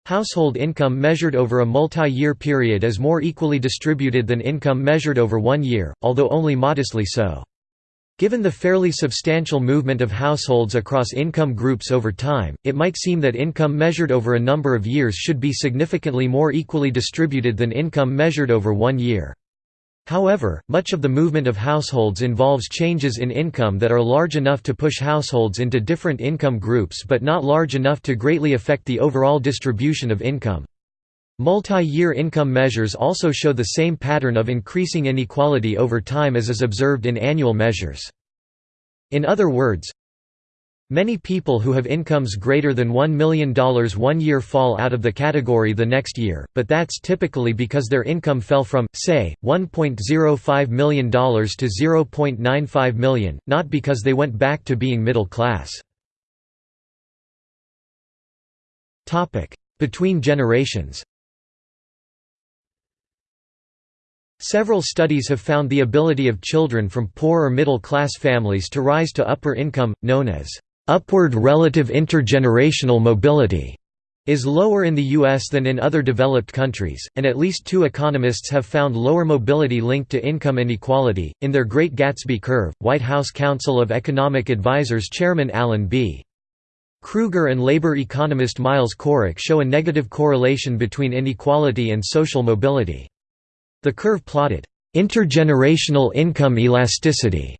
Household income measured over a multi-year period is more equally distributed than income measured over one year, although only modestly so. Given the fairly substantial movement of households across income groups over time, it might seem that income measured over a number of years should be significantly more equally distributed than income measured over one year. However, much of the movement of households involves changes in income that are large enough to push households into different income groups but not large enough to greatly affect the overall distribution of income. Multi-year income measures also show the same pattern of increasing inequality over time as is observed in annual measures. In other words, Many people who have incomes greater than $1 million one year fall out of the category the next year, but that's typically because their income fell from, say, $1.05 million to 0.95 million, not because they went back to being middle class. Between generations Several studies have found the ability of children from poor or middle-class families to rise to upper income, known as Upward relative intergenerational mobility is lower in the U.S. than in other developed countries, and at least two economists have found lower mobility linked to income inequality. In their Great Gatsby Curve, White House Council of Economic Advisers Chairman Alan B. Krueger and labor economist Miles Corak show a negative correlation between inequality and social mobility. The curve plotted intergenerational income elasticity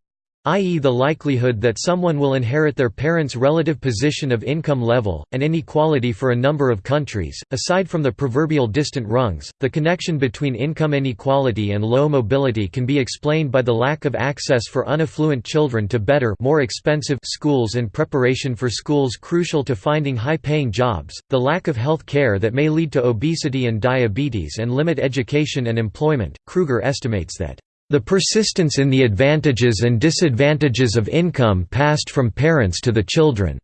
i.e. the likelihood that someone will inherit their parents' relative position of income level, and inequality for a number of countries. Aside from the proverbial distant rungs, the connection between income inequality and low mobility can be explained by the lack of access for unaffluent children to better more expensive schools and preparation for schools crucial to finding high-paying jobs, the lack of health care that may lead to obesity and diabetes and limit education and employment. Krueger estimates that the persistence in the advantages and disadvantages of income passed from parents to the children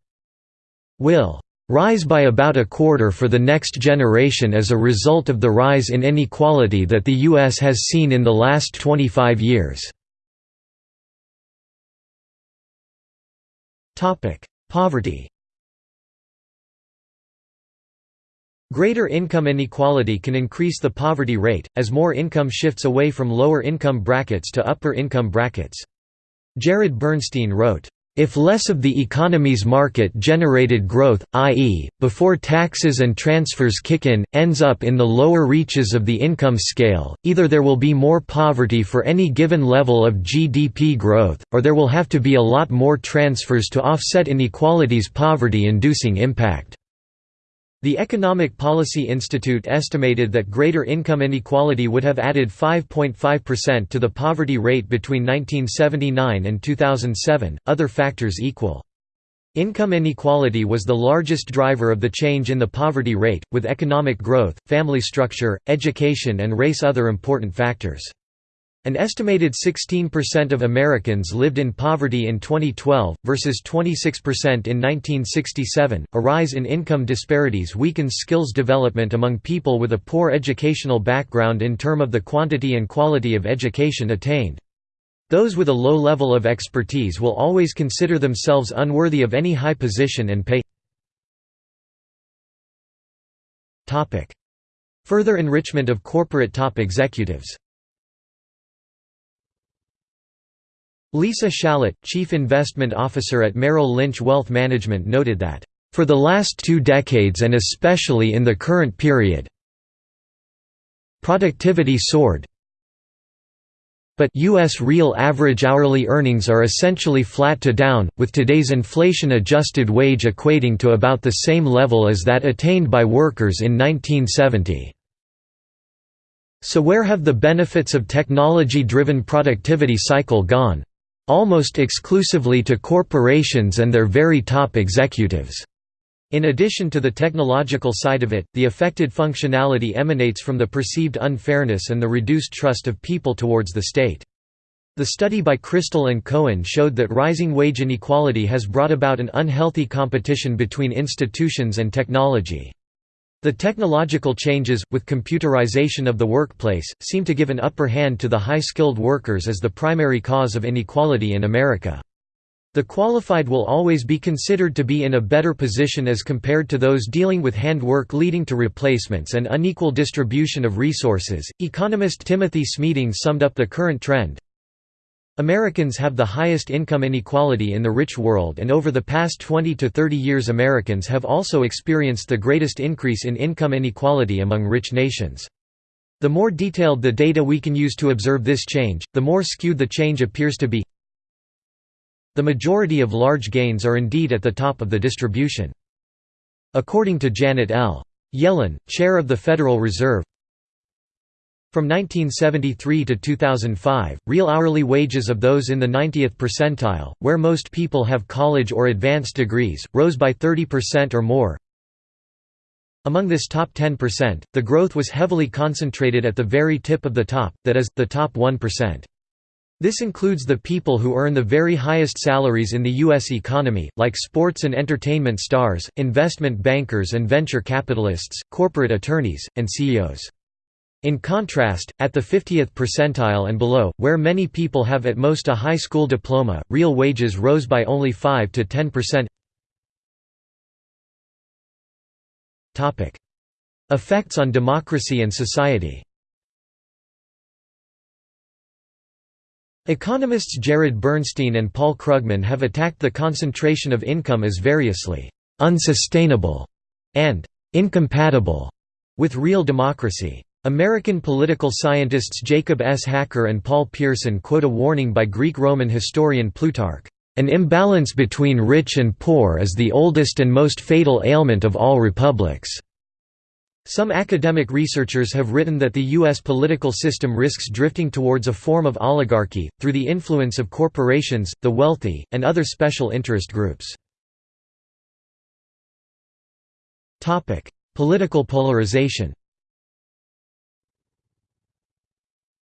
will rise by about a quarter for the next generation as a result of the rise in inequality that the U.S. has seen in the last 25 years. Poverty Greater income inequality can increase the poverty rate, as more income shifts away from lower income brackets to upper income brackets. Jared Bernstein wrote, if less of the economy's market-generated growth, i.e., before taxes and transfers kick in, ends up in the lower reaches of the income scale, either there will be more poverty for any given level of GDP growth, or there will have to be a lot more transfers to offset inequality's poverty-inducing impact. The Economic Policy Institute estimated that greater income inequality would have added 5.5% to the poverty rate between 1979 and 2007, other factors equal. Income inequality was the largest driver of the change in the poverty rate, with economic growth, family structure, education and race other important factors. An estimated 16% of Americans lived in poverty in 2012, versus 26% in 1967. A rise in income disparities weakens skills development among people with a poor educational background in term of the quantity and quality of education attained. Those with a low level of expertise will always consider themselves unworthy of any high position and pay. Further enrichment of corporate top executives Lisa Shalett, Chief Investment Officer at Merrill Lynch Wealth Management noted that, "...for the last two decades and especially in the current period productivity soared but U.S. real average hourly earnings are essentially flat to down, with today's inflation-adjusted wage equating to about the same level as that attained by workers in 1970. So where have the benefits of technology-driven productivity cycle gone? Almost exclusively to corporations and their very top executives. In addition to the technological side of it, the affected functionality emanates from the perceived unfairness and the reduced trust of people towards the state. The study by Crystal and Cohen showed that rising wage inequality has brought about an unhealthy competition between institutions and technology. The technological changes, with computerization of the workplace, seem to give an upper hand to the high-skilled workers as the primary cause of inequality in America. The qualified will always be considered to be in a better position as compared to those dealing with handwork leading to replacements and unequal distribution of resources. Economist Timothy Smeeding summed up the current trend Americans have the highest income inequality in the rich world and over the past 20 to 30 years Americans have also experienced the greatest increase in income inequality among rich nations. The more detailed the data we can use to observe this change, the more skewed the change appears to be. The majority of large gains are indeed at the top of the distribution. According to Janet L. Yellen, chair of the Federal Reserve, From 1973 to 2005, real hourly wages of those in the 90th percentile, where most people have college or advanced degrees, rose by 30% or more. Among this top 10%, the growth was heavily concentrated at the very tip of the top, that is, the top 1%. This includes the people who earn the very highest salaries in the U.S. economy, like sports and entertainment stars, investment bankers and venture capitalists, corporate attorneys, and CEOs. In contrast, at the 50th percentile and below, where many people have at most a high school diploma, real wages rose by only 5 to 10%. Effects on democracy and society Economists Jared Bernstein and Paul Krugman have attacked the concentration of income as variously «unsustainable» and «incompatible» with real democracy. American political scientists Jacob S. Hacker and Paul Pierson quote a warning by Greek-Roman historian Plutarch, "...an imbalance between rich and poor is the oldest and most fatal ailment of all republics." Some academic researchers have written that the U.S. political system risks drifting towards a form of oligarchy, through the influence of corporations, the wealthy, and other special interest groups. Political polarization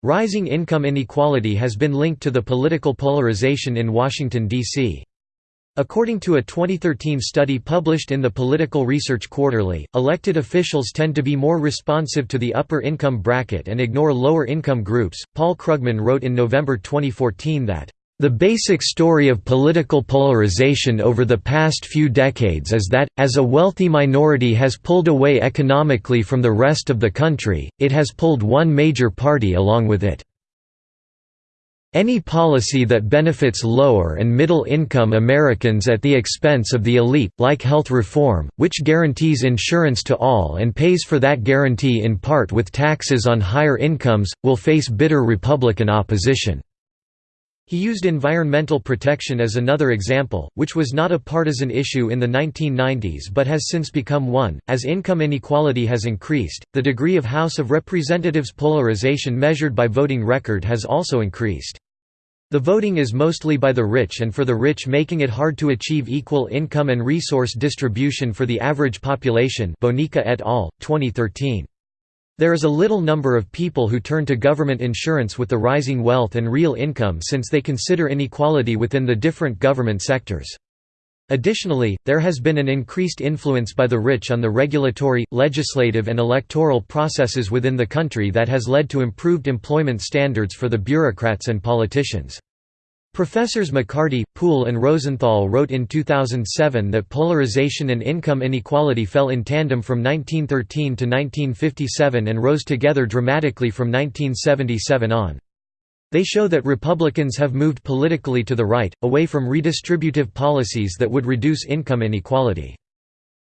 Rising income inequality has been linked to the political polarization in Washington, D.C. According to a 2013 study published in the Political Research Quarterly, elected officials tend to be more responsive to the upper income bracket and ignore lower income groups. Paul Krugman wrote in November 2014 that the basic story of political polarization over the past few decades is that, as a wealthy minority has pulled away economically from the rest of the country, it has pulled one major party along with it. Any policy that benefits lower and middle-income Americans at the expense of the elite, like health reform, which guarantees insurance to all and pays for that guarantee in part with taxes on higher incomes, will face bitter Republican opposition. He used environmental protection as another example, which was not a partisan issue in the 1990s but has since become one. As income inequality has increased, the degree of House of Representatives polarization measured by voting record has also increased. The voting is mostly by the rich and for the rich making it hard to achieve equal income and resource distribution for the average population Bonica et al., 2013. There is a little number of people who turn to government insurance with the rising wealth and real income since they consider inequality within the different government sectors. Additionally, there has been an increased influence by the rich on the regulatory, legislative and electoral processes within the country that has led to improved employment standards for the bureaucrats and politicians. Professors McCarty, Poole and Rosenthal wrote in 2007 that polarization and income inequality fell in tandem from 1913 to 1957 and rose together dramatically from 1977 on. They show that Republicans have moved politically to the right, away from redistributive policies that would reduce income inequality.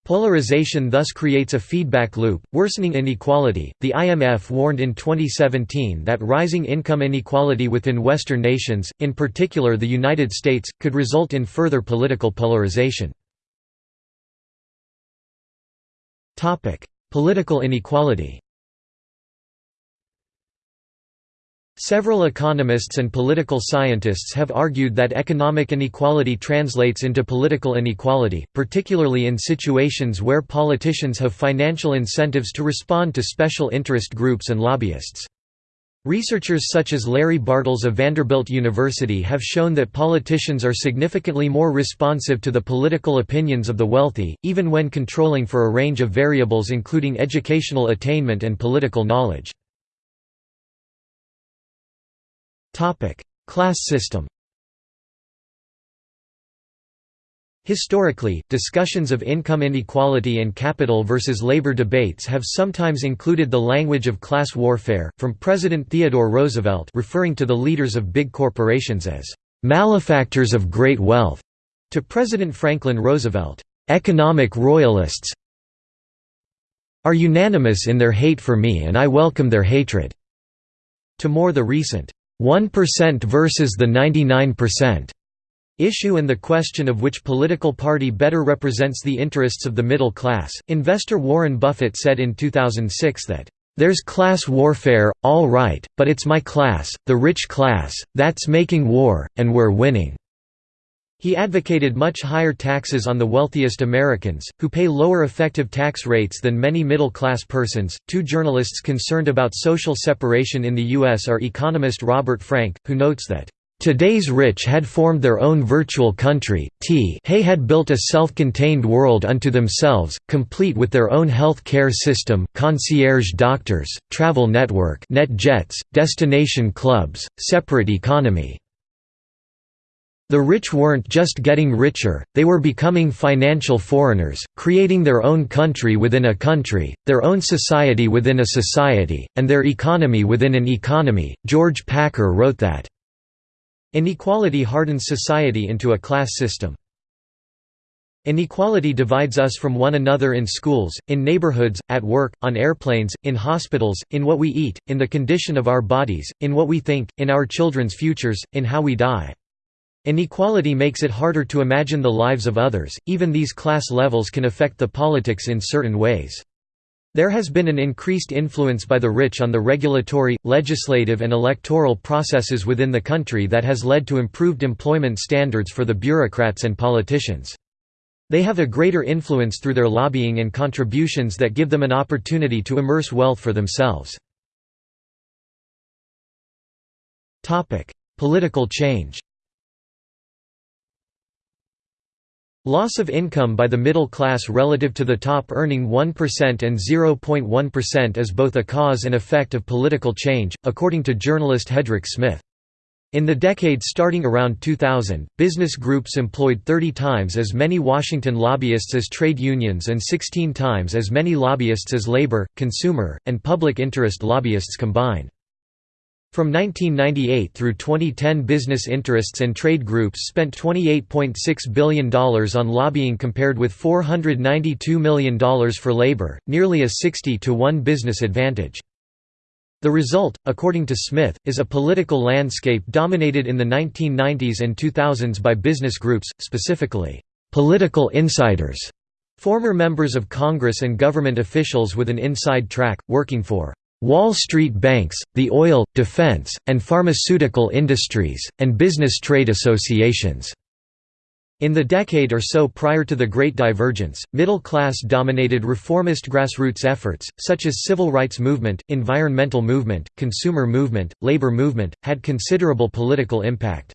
Polarization thus creates a feedback loop, worsening inequality. The IMF warned in 2017 that rising income inequality within Western nations, in particular the United States, could result in further political polarization. Topic: Political inequality. Several economists and political scientists have argued that economic inequality translates into political inequality, particularly in situations where politicians have financial incentives to respond to special interest groups and lobbyists. Researchers such as Larry Bartels of Vanderbilt University have shown that politicians are significantly more responsive to the political opinions of the wealthy, even when controlling for a range of variables including educational attainment and political knowledge. Class system Historically, discussions of income inequality and capital versus labor debates have sometimes included the language of class warfare, from President Theodore Roosevelt referring to the leaders of big corporations as «malefactors of great wealth» to President Franklin Roosevelt, «economic royalists are unanimous in their hate for me and I welcome their hatred», to more the recent 1% versus the 99% issue and the question of which political party better represents the interests of the middle class. Investor Warren Buffett said in 2006 that, There's class warfare, all right, but it's my class, the rich class, that's making war, and we're winning." He advocated much higher taxes on the wealthiest Americans, who pay lower effective tax rates than many middle class persons. Two journalists concerned about social separation in the U.S. are economist Robert Frank, who notes that Today's rich had formed their own virtual country, t Hay had built a self-contained world unto themselves, complete with their own health care system, concierge doctors, travel network net jets, destination clubs, separate economy. The rich weren't just getting richer, they were becoming financial foreigners, creating their own country within a country, their own society within a society, and their economy within an economy. George Packer wrote that Inequality hardens society into a class system. Inequality divides us from one another in schools, in neighborhoods, at work, on airplanes, in hospitals, in what we eat, in the condition of our bodies, in what we think, in our children's futures, in how we die. Inequality makes it harder to imagine the lives of others, even these class levels can affect the politics in certain ways. There has been an increased influence by the rich on the regulatory, legislative and electoral processes within the country that has led to improved employment standards for the bureaucrats and politicians. They have a greater influence through their lobbying and contributions that give them an opportunity to immerse wealth for themselves. Political change Loss of income by the middle class relative to the top earning 1% and 0.1% is both a cause and effect of political change, according to journalist Hedrick Smith. In the decade starting around 2000, business groups employed 30 times as many Washington lobbyists as trade unions and 16 times as many lobbyists as labor, consumer, and public interest lobbyists combined. From 1998 through 2010 business interests and trade groups spent $28.6 billion on lobbying compared with $492 million for labor, nearly a 60 to 1 business advantage. The result, according to Smith, is a political landscape dominated in the 1990s and 2000s by business groups, specifically, "...political insiders", former members of Congress and government officials with an inside track, working for Wall Street banks, the oil, defense, and pharmaceutical industries, and business trade associations. In the decade or so prior to the Great Divergence, middle-class-dominated reformist grassroots efforts, such as civil rights movement, environmental movement, consumer movement, labor movement, had considerable political impact.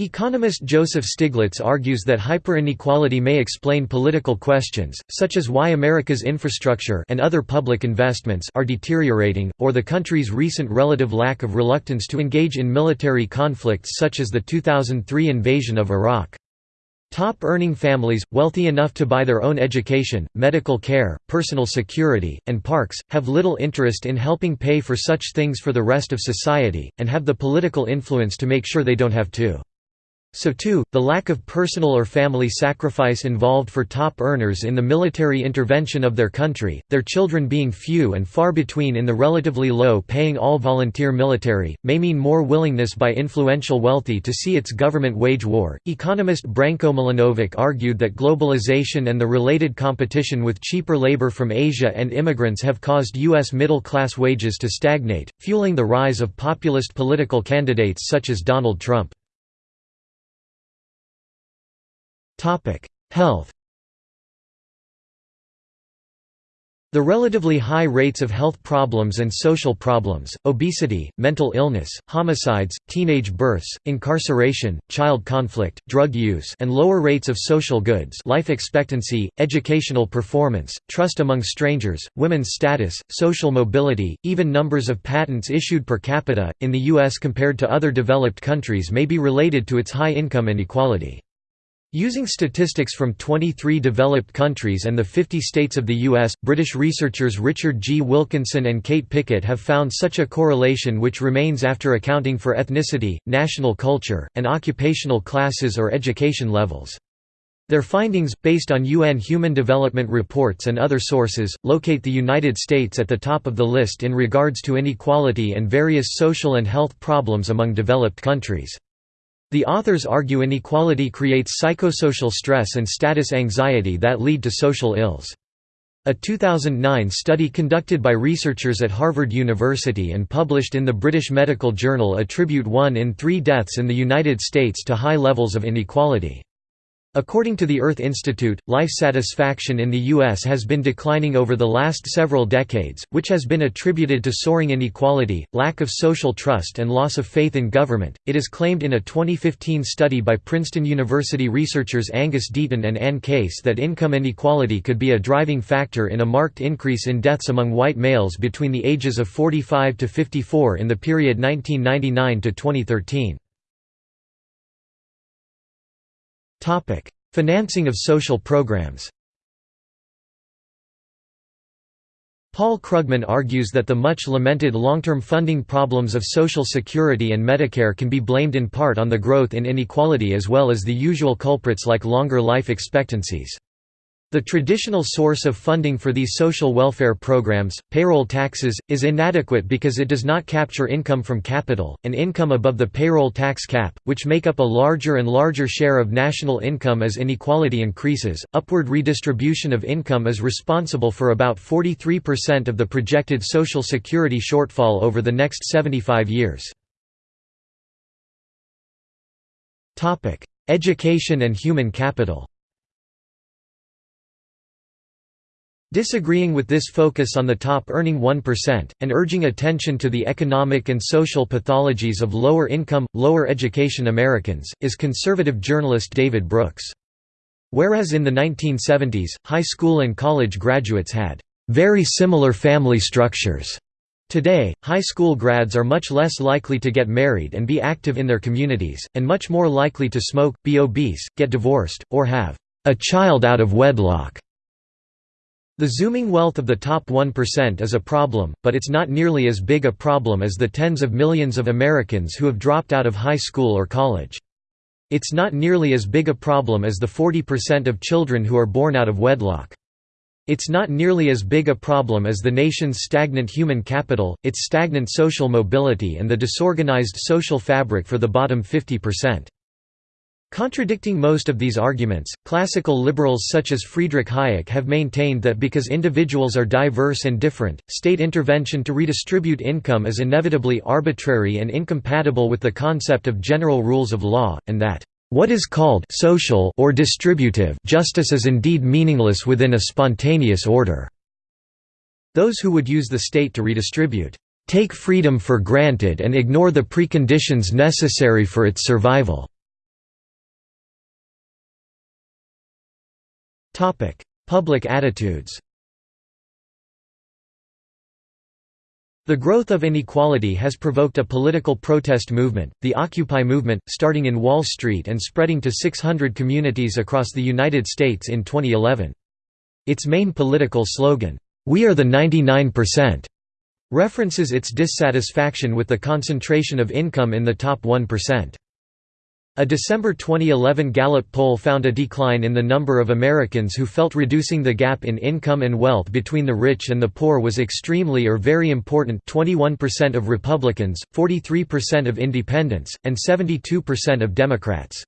Economist Joseph Stiglitz argues that hyperinequality may explain political questions, such as why America's infrastructure and other public investments are deteriorating, or the country's recent relative lack of reluctance to engage in military conflicts such as the 2003 invasion of Iraq. Top-earning families, wealthy enough to buy their own education, medical care, personal security, and parks, have little interest in helping pay for such things for the rest of society, and have the political influence to make sure they don't have to. So too, the lack of personal or family sacrifice involved for top earners in the military intervention of their country, their children being few and far between in the relatively low-paying all-volunteer military, may mean more willingness by influential wealthy to see its government wage war. Economist Branko Milanovic argued that globalization and the related competition with cheaper labor from Asia and immigrants have caused U.S. middle-class wages to stagnate, fueling the rise of populist political candidates such as Donald Trump. Health The relatively high rates of health problems and social problems, obesity, mental illness, homicides, teenage births, incarceration, child conflict, drug use and lower rates of social goods life expectancy, educational performance, trust among strangers, women's status, social mobility, even numbers of patents issued per capita, in the U.S. compared to other developed countries may be related to its high income inequality. Using statistics from 23 developed countries and the 50 states of the U.S., British researchers Richard G. Wilkinson and Kate Pickett have found such a correlation which remains after accounting for ethnicity, national culture, and occupational classes or education levels. Their findings, based on UN Human Development Reports and other sources, locate the United States at the top of the list in regards to inequality and various social and health problems among developed countries. The authors argue inequality creates psychosocial stress and status anxiety that lead to social ills. A 2009 study conducted by researchers at Harvard University and published in the British Medical Journal attribute one in three deaths in the United States to high levels of inequality. According to the Earth Institute, life satisfaction in the U.S. has been declining over the last several decades, which has been attributed to soaring inequality, lack of social trust, and loss of faith in government. It is claimed in a 2015 study by Princeton University researchers Angus Deaton and Anne Case that income inequality could be a driving factor in a marked increase in deaths among white males between the ages of 45 to 54 in the period 1999 to 2013. Topic: Financing of social programs. Paul Krugman argues that the much lamented long-term funding problems of Social Security and Medicare can be blamed in part on the growth in inequality as well as the usual culprits like longer life expectancies. The traditional source of funding for these social welfare programs, payroll taxes, is inadequate because it does not capture income from capital, and income above the payroll tax cap, which make up a larger and larger share of national income as inequality increases. Upward redistribution of income is responsible for about 43% of the projected Social Security shortfall over the next 75 years. Education and human capital Disagreeing with this focus on the top earning 1%, and urging attention to the economic and social pathologies of lower-income, lower-education Americans, is conservative journalist David Brooks. Whereas in the 1970s, high school and college graduates had very similar family structures. Today, high school grads are much less likely to get married and be active in their communities, and much more likely to smoke, be obese, get divorced, or have a child out of wedlock. The zooming wealth of the top 1% is a problem, but it's not nearly as big a problem as the tens of millions of Americans who have dropped out of high school or college. It's not nearly as big a problem as the 40% of children who are born out of wedlock. It's not nearly as big a problem as the nation's stagnant human capital, its stagnant social mobility and the disorganized social fabric for the bottom 50%. Contradicting most of these arguments, classical liberals such as Friedrich Hayek have maintained that because individuals are diverse and different, state intervention to redistribute income is inevitably arbitrary and incompatible with the concept of general rules of law, and that what is called social or distributive justice is indeed meaningless within a spontaneous order. Those who would use the state to redistribute, take freedom for granted and ignore the preconditions necessary for its survival. Public attitudes The growth of inequality has provoked a political protest movement, the Occupy movement, starting in Wall Street and spreading to 600 communities across the United States in 2011. Its main political slogan, "'We are the 99%' references its dissatisfaction with the concentration of income in the top 1%. A December 2011 Gallup poll found a decline in the number of Americans who felt reducing the gap in income and wealth between the rich and the poor was extremely or very important 21% of Republicans, 43% of independents, and 72% of Democrats.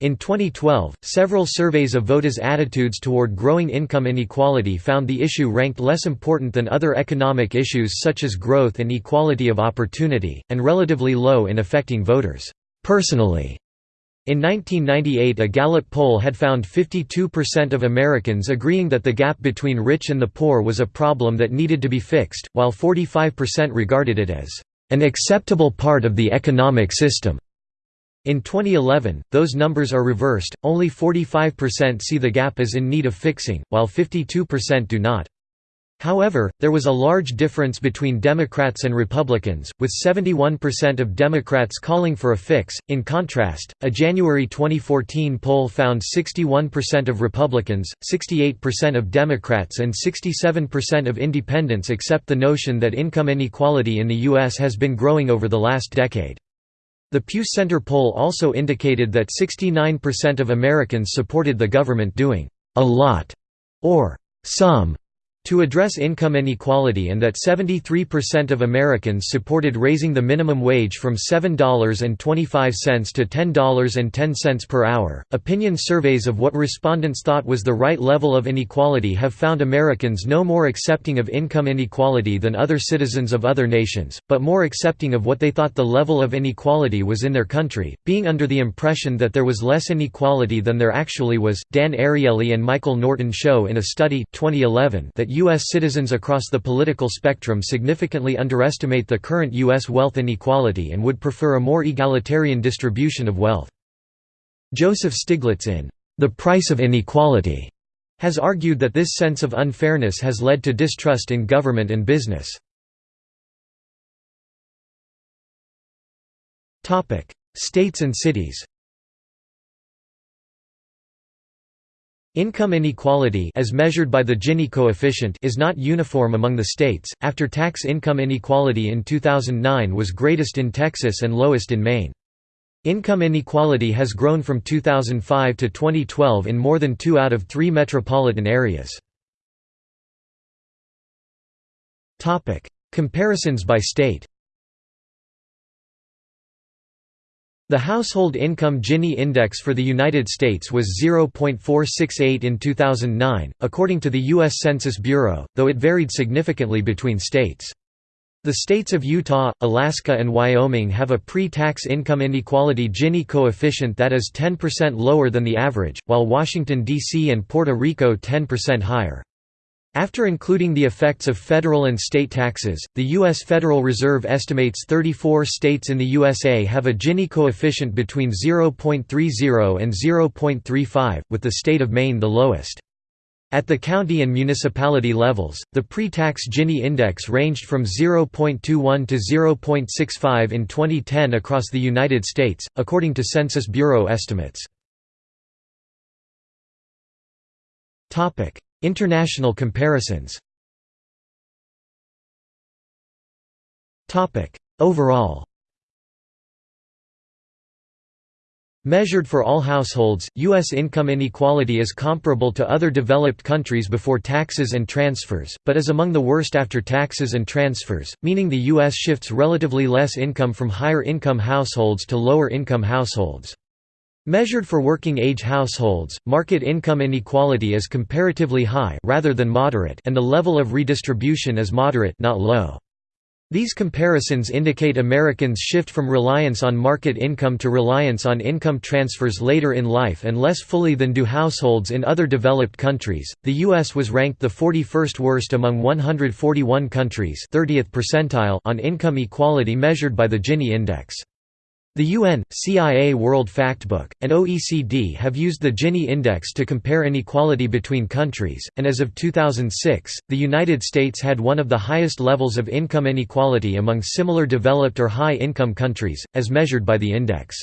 In 2012, several surveys of voters' attitudes toward growing income inequality found the issue ranked less important than other economic issues such as growth and equality of opportunity, and relatively low in affecting voters personally. In 1998 a Gallup poll had found 52% of Americans agreeing that the gap between rich and the poor was a problem that needed to be fixed, while 45% regarded it as an acceptable part of the economic system. In 2011, those numbers are reversed, only 45% see the gap as in need of fixing, while 52% do not. However, there was a large difference between Democrats and Republicans, with 71% of Democrats calling for a fix. In contrast, a January 2014 poll found 61% of Republicans, 68% of Democrats, and 67% of independents accept the notion that income inequality in the U.S. has been growing over the last decade. The Pew Center poll also indicated that 69% of Americans supported the government doing a lot or some to address income inequality and that 73% of Americans supported raising the minimum wage from $7.25 to $10.10 per hour. Opinion surveys of what respondents thought was the right level of inequality have found Americans no more accepting of income inequality than other citizens of other nations, but more accepting of what they thought the level of inequality was in their country, being under the impression that there was less inequality than there actually was. Dan Ariely and Michael Norton show in a study 2011 that U.S. citizens across the political spectrum significantly underestimate the current U.S. wealth inequality and would prefer a more egalitarian distribution of wealth. Joseph Stiglitz in The Price of Inequality has argued that this sense of unfairness has led to distrust in government and business. States and cities Income inequality as measured by the Gini coefficient is not uniform among the states. After-tax income inequality in 2009 was greatest in Texas and lowest in Maine. Income inequality has grown from 2005 to 2012 in more than 2 out of 3 metropolitan areas. Topic: Comparisons by state. The Household Income Gini Index for the United States was 0.468 in 2009, according to the U.S. Census Bureau, though it varied significantly between states. The states of Utah, Alaska and Wyoming have a pre-tax income inequality Gini coefficient that is 10% lower than the average, while Washington, D.C. and Puerto Rico 10% higher. After including the effects of federal and state taxes, the U.S. Federal Reserve estimates 34 states in the USA have a Gini coefficient between 0.30 and 0.35, with the state of Maine the lowest. At the county and municipality levels, the pre-tax Gini index ranged from 0.21 to 0.65 in 2010 across the United States, according to Census Bureau estimates. International comparisons Overall Measured for all households, U.S. income inequality is comparable to other developed countries before taxes and transfers, but is among the worst after taxes and transfers, meaning the U.S. shifts relatively less income from higher income households to lower income households. Measured for working-age households, market income inequality is comparatively high rather than moderate and the level of redistribution is moderate not low. These comparisons indicate Americans shift from reliance on market income to reliance on income transfers later in life and less fully than do households in other developed countries. The US was ranked the 41st worst among 141 countries, 30th percentile on income equality measured by the Gini index. The UN, CIA World Factbook, and OECD have used the Gini index to compare inequality between countries, and as of 2006, the United States had one of the highest levels of income inequality among similar developed or high-income countries, as measured by the index.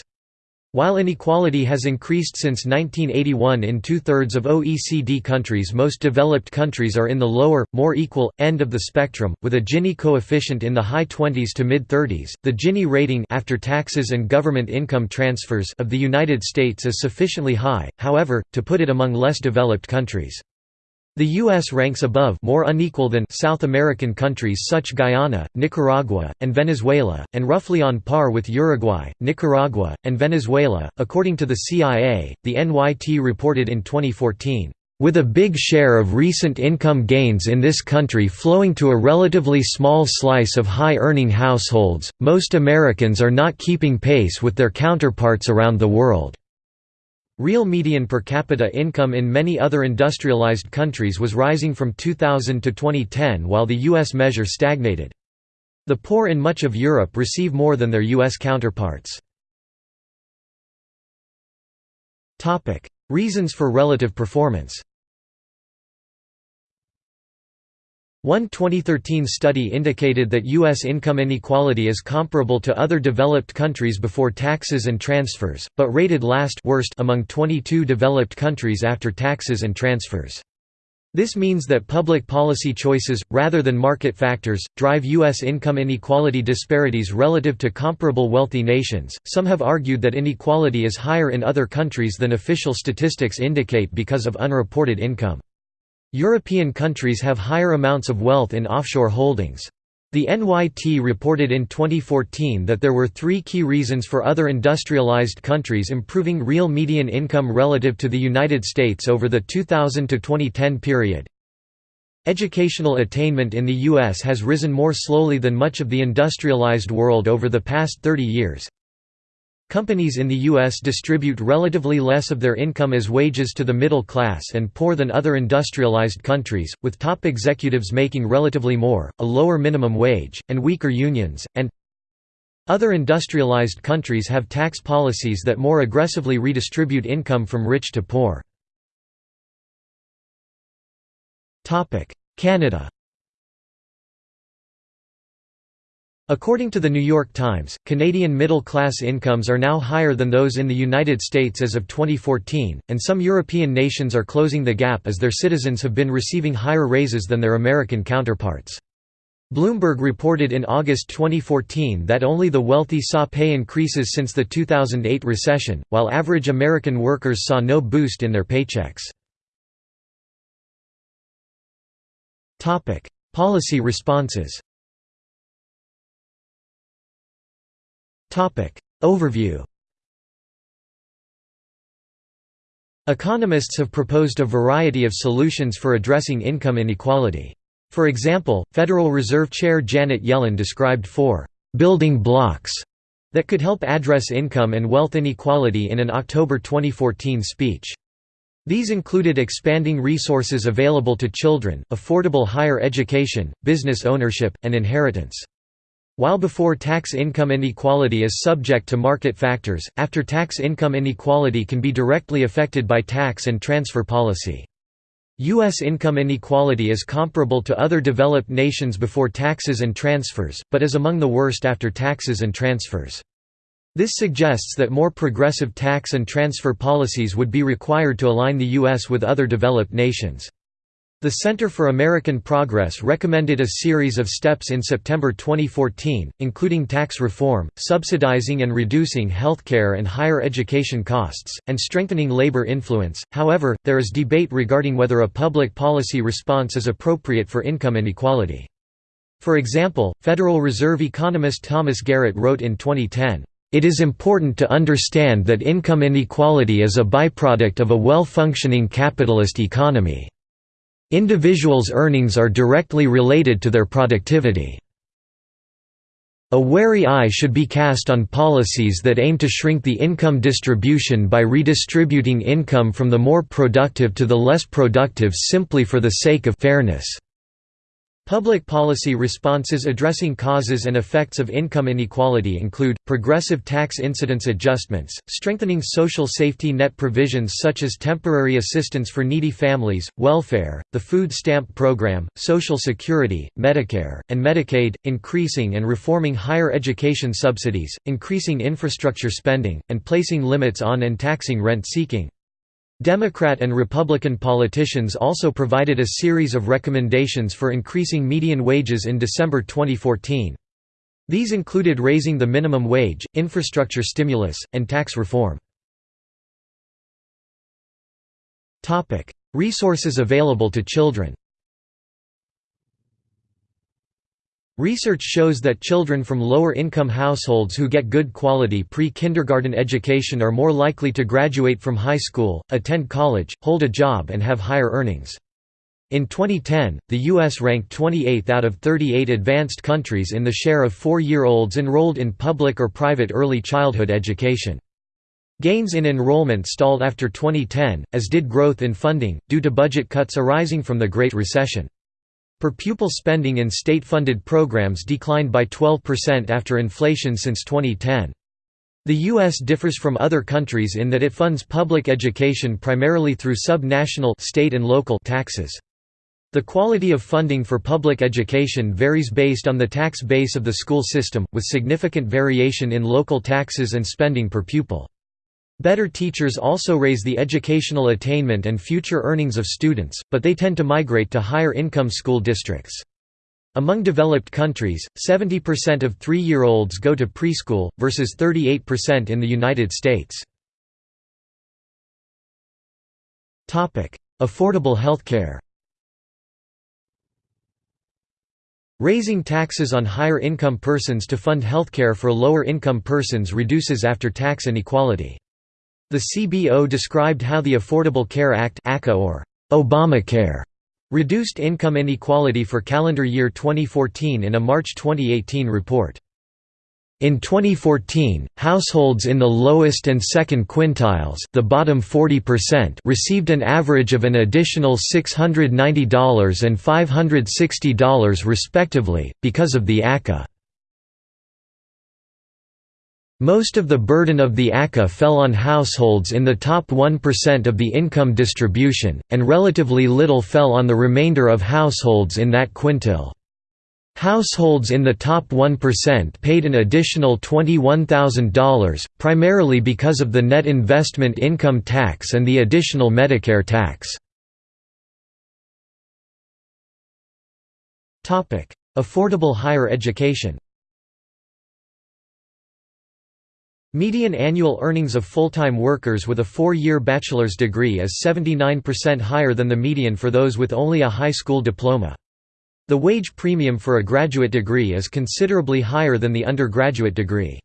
While inequality has increased since 1981 in two-thirds of OECD countries most developed countries are in the lower, more equal, end of the spectrum, with a Gini coefficient in the high 20s to mid-30s. The Gini rating after taxes and government income transfers of the United States is sufficiently high, however, to put it among less developed countries. The U.S. ranks above more unequal than South American countries such Guyana, Nicaragua, and Venezuela, and roughly on par with Uruguay, Nicaragua, and Venezuela, according to the CIA, the NYT reported in 2014. With a big share of recent income gains in this country flowing to a relatively small slice of high-earning households, most Americans are not keeping pace with their counterparts around the world. Real median per capita income in many other industrialized countries was rising from 2000 to 2010 while the U.S. measure stagnated. The poor in much of Europe receive more than their U.S. counterparts. Reasons for relative performance One 2013 study indicated that U.S. income inequality is comparable to other developed countries before taxes and transfers, but rated last worst among 22 developed countries after taxes and transfers. This means that public policy choices, rather than market factors, drive U.S. income inequality disparities relative to comparable wealthy nations. Some have argued that inequality is higher in other countries than official statistics indicate because of unreported income. European countries have higher amounts of wealth in offshore holdings. The NYT reported in 2014 that there were three key reasons for other industrialized countries improving real median income relative to the United States over the 2000 to 2010 period. Educational attainment in the U.S. has risen more slowly than much of the industrialized world over the past 30 years. Companies in the U.S. distribute relatively less of their income as wages to the middle class and poor than other industrialized countries, with top executives making relatively more, a lower minimum wage, and weaker unions, and other industrialized countries have tax policies that more aggressively redistribute income from rich to poor. Canada According to The New York Times, Canadian middle-class incomes are now higher than those in the United States as of 2014, and some European nations are closing the gap as their citizens have been receiving higher raises than their American counterparts. Bloomberg reported in August 2014 that only the wealthy saw pay increases since the 2008 recession, while average American workers saw no boost in their paychecks. Policy responses Overview Economists have proposed a variety of solutions for addressing income inequality. For example, Federal Reserve Chair Janet Yellen described four «building blocks» that could help address income and wealth inequality in an October 2014 speech. These included expanding resources available to children, affordable higher education, business ownership, and inheritance. While before tax income inequality is subject to market factors, after tax income inequality can be directly affected by tax and transfer policy. U.S. income inequality is comparable to other developed nations before taxes and transfers, but is among the worst after taxes and transfers. This suggests that more progressive tax and transfer policies would be required to align the U.S. with other developed nations. The Center for American Progress recommended a series of steps in September 2014, including tax reform, subsidizing and reducing healthcare and higher education costs, and strengthening labor influence. However, there is debate regarding whether a public policy response is appropriate for income inequality. For example, Federal Reserve economist Thomas Garrett wrote in 2010, it is important to understand that income inequality is a byproduct of a well-functioning capitalist economy. Individuals' earnings are directly related to their productivity. A wary eye should be cast on policies that aim to shrink the income distribution by redistributing income from the more productive to the less productive simply for the sake of fairness. Public policy responses addressing causes and effects of income inequality include, progressive tax incidence adjustments, strengthening social safety net provisions such as temporary assistance for needy families, welfare, the food stamp program, Social Security, Medicare, and Medicaid, increasing and reforming higher education subsidies, increasing infrastructure spending, and placing limits on and taxing rent-seeking. Democrat and Republican politicians also provided a series of recommendations for increasing median wages in December 2014. These included raising the minimum wage, infrastructure stimulus, and tax reform. Resources available to children Research shows that children from lower-income households who get good quality pre-kindergarten education are more likely to graduate from high school, attend college, hold a job and have higher earnings. In 2010, the U.S. ranked 28th out of 38 advanced countries in the share of four-year-olds enrolled in public or private early childhood education. Gains in enrollment stalled after 2010, as did growth in funding, due to budget cuts arising from the Great Recession. Per pupil spending in state-funded programs declined by 12% after inflation since 2010. The U.S. differs from other countries in that it funds public education primarily through sub-national state and local taxes. The quality of funding for public education varies based on the tax base of the school system, with significant variation in local taxes and spending per pupil. Better teachers also raise the educational attainment and future earnings of students, but they tend to migrate to higher-income school districts. Among developed countries, 70% of three-year-olds go to preschool, versus 38% in the United States. Affordable healthcare Raising taxes on higher income persons to fund healthcare for lower income persons reduces after-tax inequality. The CBO described how the Affordable Care Act or Obamacare reduced income inequality for calendar year 2014 in a March 2018 report. In 2014, households in the lowest and second quintiles the bottom 40% received an average of an additional $690 and $560 respectively, because of the ACA. Most of the burden of the ACA fell on households in the top 1% of the income distribution, and relatively little fell on the remainder of households in that quintile. Households in the top 1% paid an additional $21,000, primarily because of the net investment income tax and the additional Medicare tax. Affordable higher education Median annual earnings of full-time workers with a four-year bachelor's degree is 79% higher than the median for those with only a high school diploma. The wage premium for a graduate degree is considerably higher than the undergraduate degree.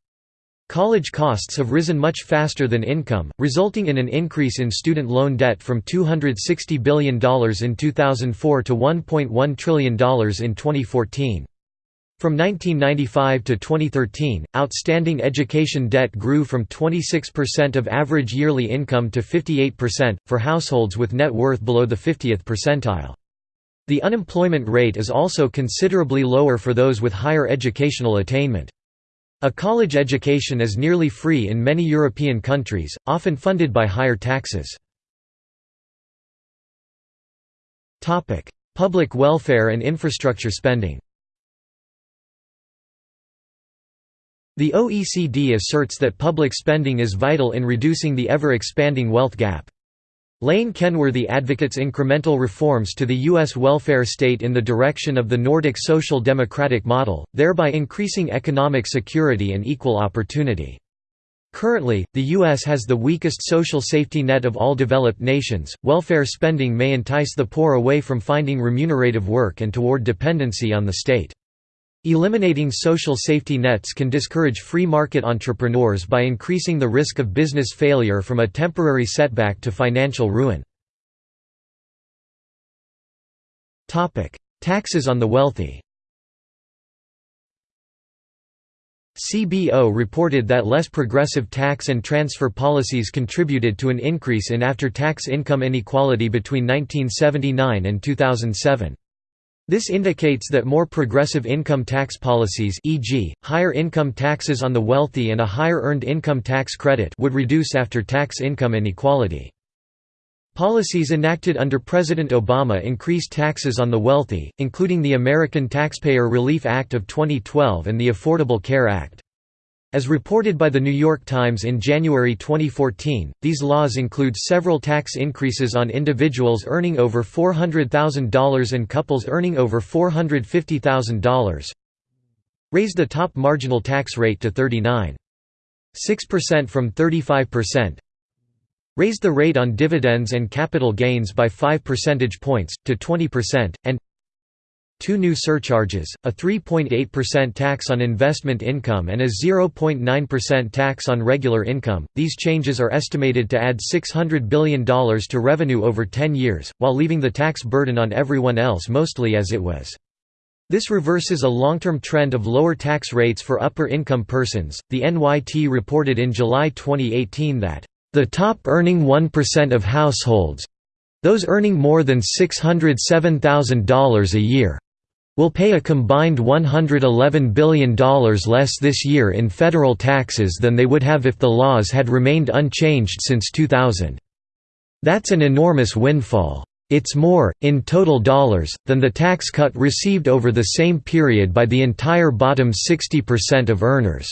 College costs have risen much faster than income, resulting in an increase in student loan debt from $260 billion in 2004 to $1.1 trillion in 2014. From 1995 to 2013, outstanding education debt grew from 26% of average yearly income to 58%, for households with net worth below the 50th percentile. The unemployment rate is also considerably lower for those with higher educational attainment. A college education is nearly free in many European countries, often funded by higher taxes. Public welfare and infrastructure spending The OECD asserts that public spending is vital in reducing the ever-expanding wealth gap. Lane Kenworthy advocates incremental reforms to the U.S. welfare state in the direction of the Nordic social democratic model, thereby increasing economic security and equal opportunity. Currently, the U.S. has the weakest social safety net of all developed nations. Welfare spending may entice the poor away from finding remunerative work and toward dependency on the state. Eliminating social safety nets can discourage free market entrepreneurs by increasing the risk of business failure from a temporary setback to financial ruin. Taxes on the wealthy CBO reported that less progressive tax and transfer policies contributed to an increase in after-tax income inequality between 1979 and 2007. This indicates that more progressive income tax policies e.g., higher income taxes on the wealthy and a higher earned income tax credit would reduce after-tax income inequality. Policies enacted under President Obama increased taxes on the wealthy, including the American Taxpayer Relief Act of 2012 and the Affordable Care Act. As reported by The New York Times in January 2014, these laws include several tax increases on individuals earning over $400,000 and couples earning over $450,000 raised the top marginal tax rate to 39.6% from 35%, raised the rate on dividends and capital gains by 5 percentage points, to 20%, and two new surcharges, a 3.8% tax on investment income and a 0.9% tax on regular income. These changes are estimated to add $600 billion to revenue over 10 years, while leaving the tax burden on everyone else mostly as it was. This reverses a long-term trend of lower tax rates for upper-income persons. The NYT reported in July 2018 that the top earning 1% of households those earning more than $607,000 a year will pay a combined $111 billion less this year in federal taxes than they would have if the laws had remained unchanged since 2000. That's an enormous windfall. It's more, in total dollars, than the tax cut received over the same period by the entire bottom 60% of earners.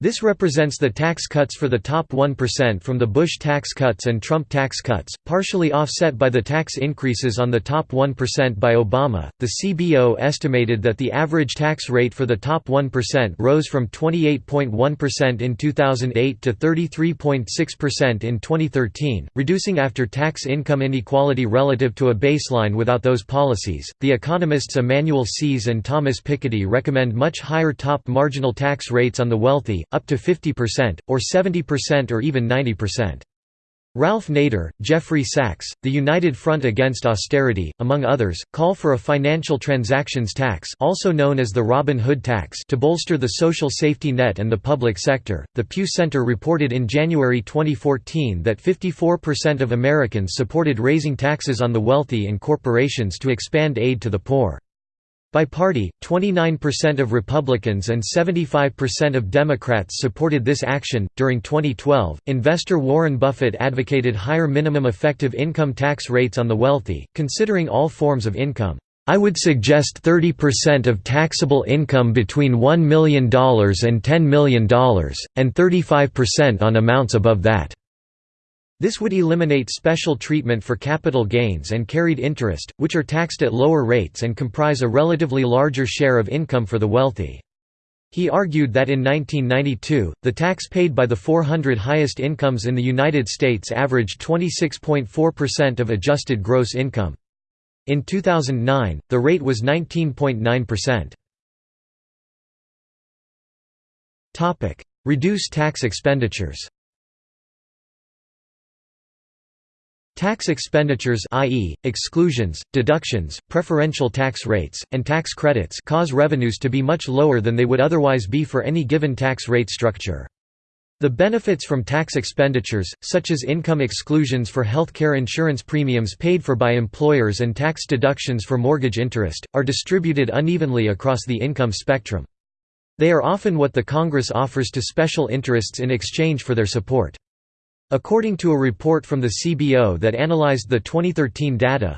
This represents the tax cuts for the top 1% from the Bush tax cuts and Trump tax cuts, partially offset by the tax increases on the top 1% by Obama. The CBO estimated that the average tax rate for the top 1% rose from 28.1% in 2008 to 33.6% in 2013, reducing after tax income inequality relative to a baseline without those policies. The economists Emmanuel Saez and Thomas Piketty recommend much higher top marginal tax rates on the wealthy up to 50%, or 70% or even 90%. Ralph Nader, Jeffrey Sachs, the United Front Against Austerity, among others, call for a financial transactions tax also known as the Robin Hood tax to bolster the social safety net and the public sector. The Pew Center reported in January 2014 that 54% of Americans supported raising taxes on the wealthy and corporations to expand aid to the poor. By party, 29% of Republicans and 75% of Democrats supported this action. During 2012, investor Warren Buffett advocated higher minimum effective income tax rates on the wealthy, considering all forms of income. I would suggest 30% of taxable income between $1 million and $10 million, and 35% on amounts above that. This would eliminate special treatment for capital gains and carried interest, which are taxed at lower rates and comprise a relatively larger share of income for the wealthy. He argued that in 1992, the tax paid by the 400 highest incomes in the United States averaged 26.4% of adjusted gross income. In 2009, the rate was 19.9%. Reduce tax expenditures Tax expenditures i.e., exclusions, deductions, preferential tax rates, and tax credits cause revenues to be much lower than they would otherwise be for any given tax rate structure. The benefits from tax expenditures, such as income exclusions for healthcare insurance premiums paid for by employers and tax deductions for mortgage interest, are distributed unevenly across the income spectrum. They are often what the Congress offers to special interests in exchange for their support. According to a report from the CBO that analyzed the 2013 data,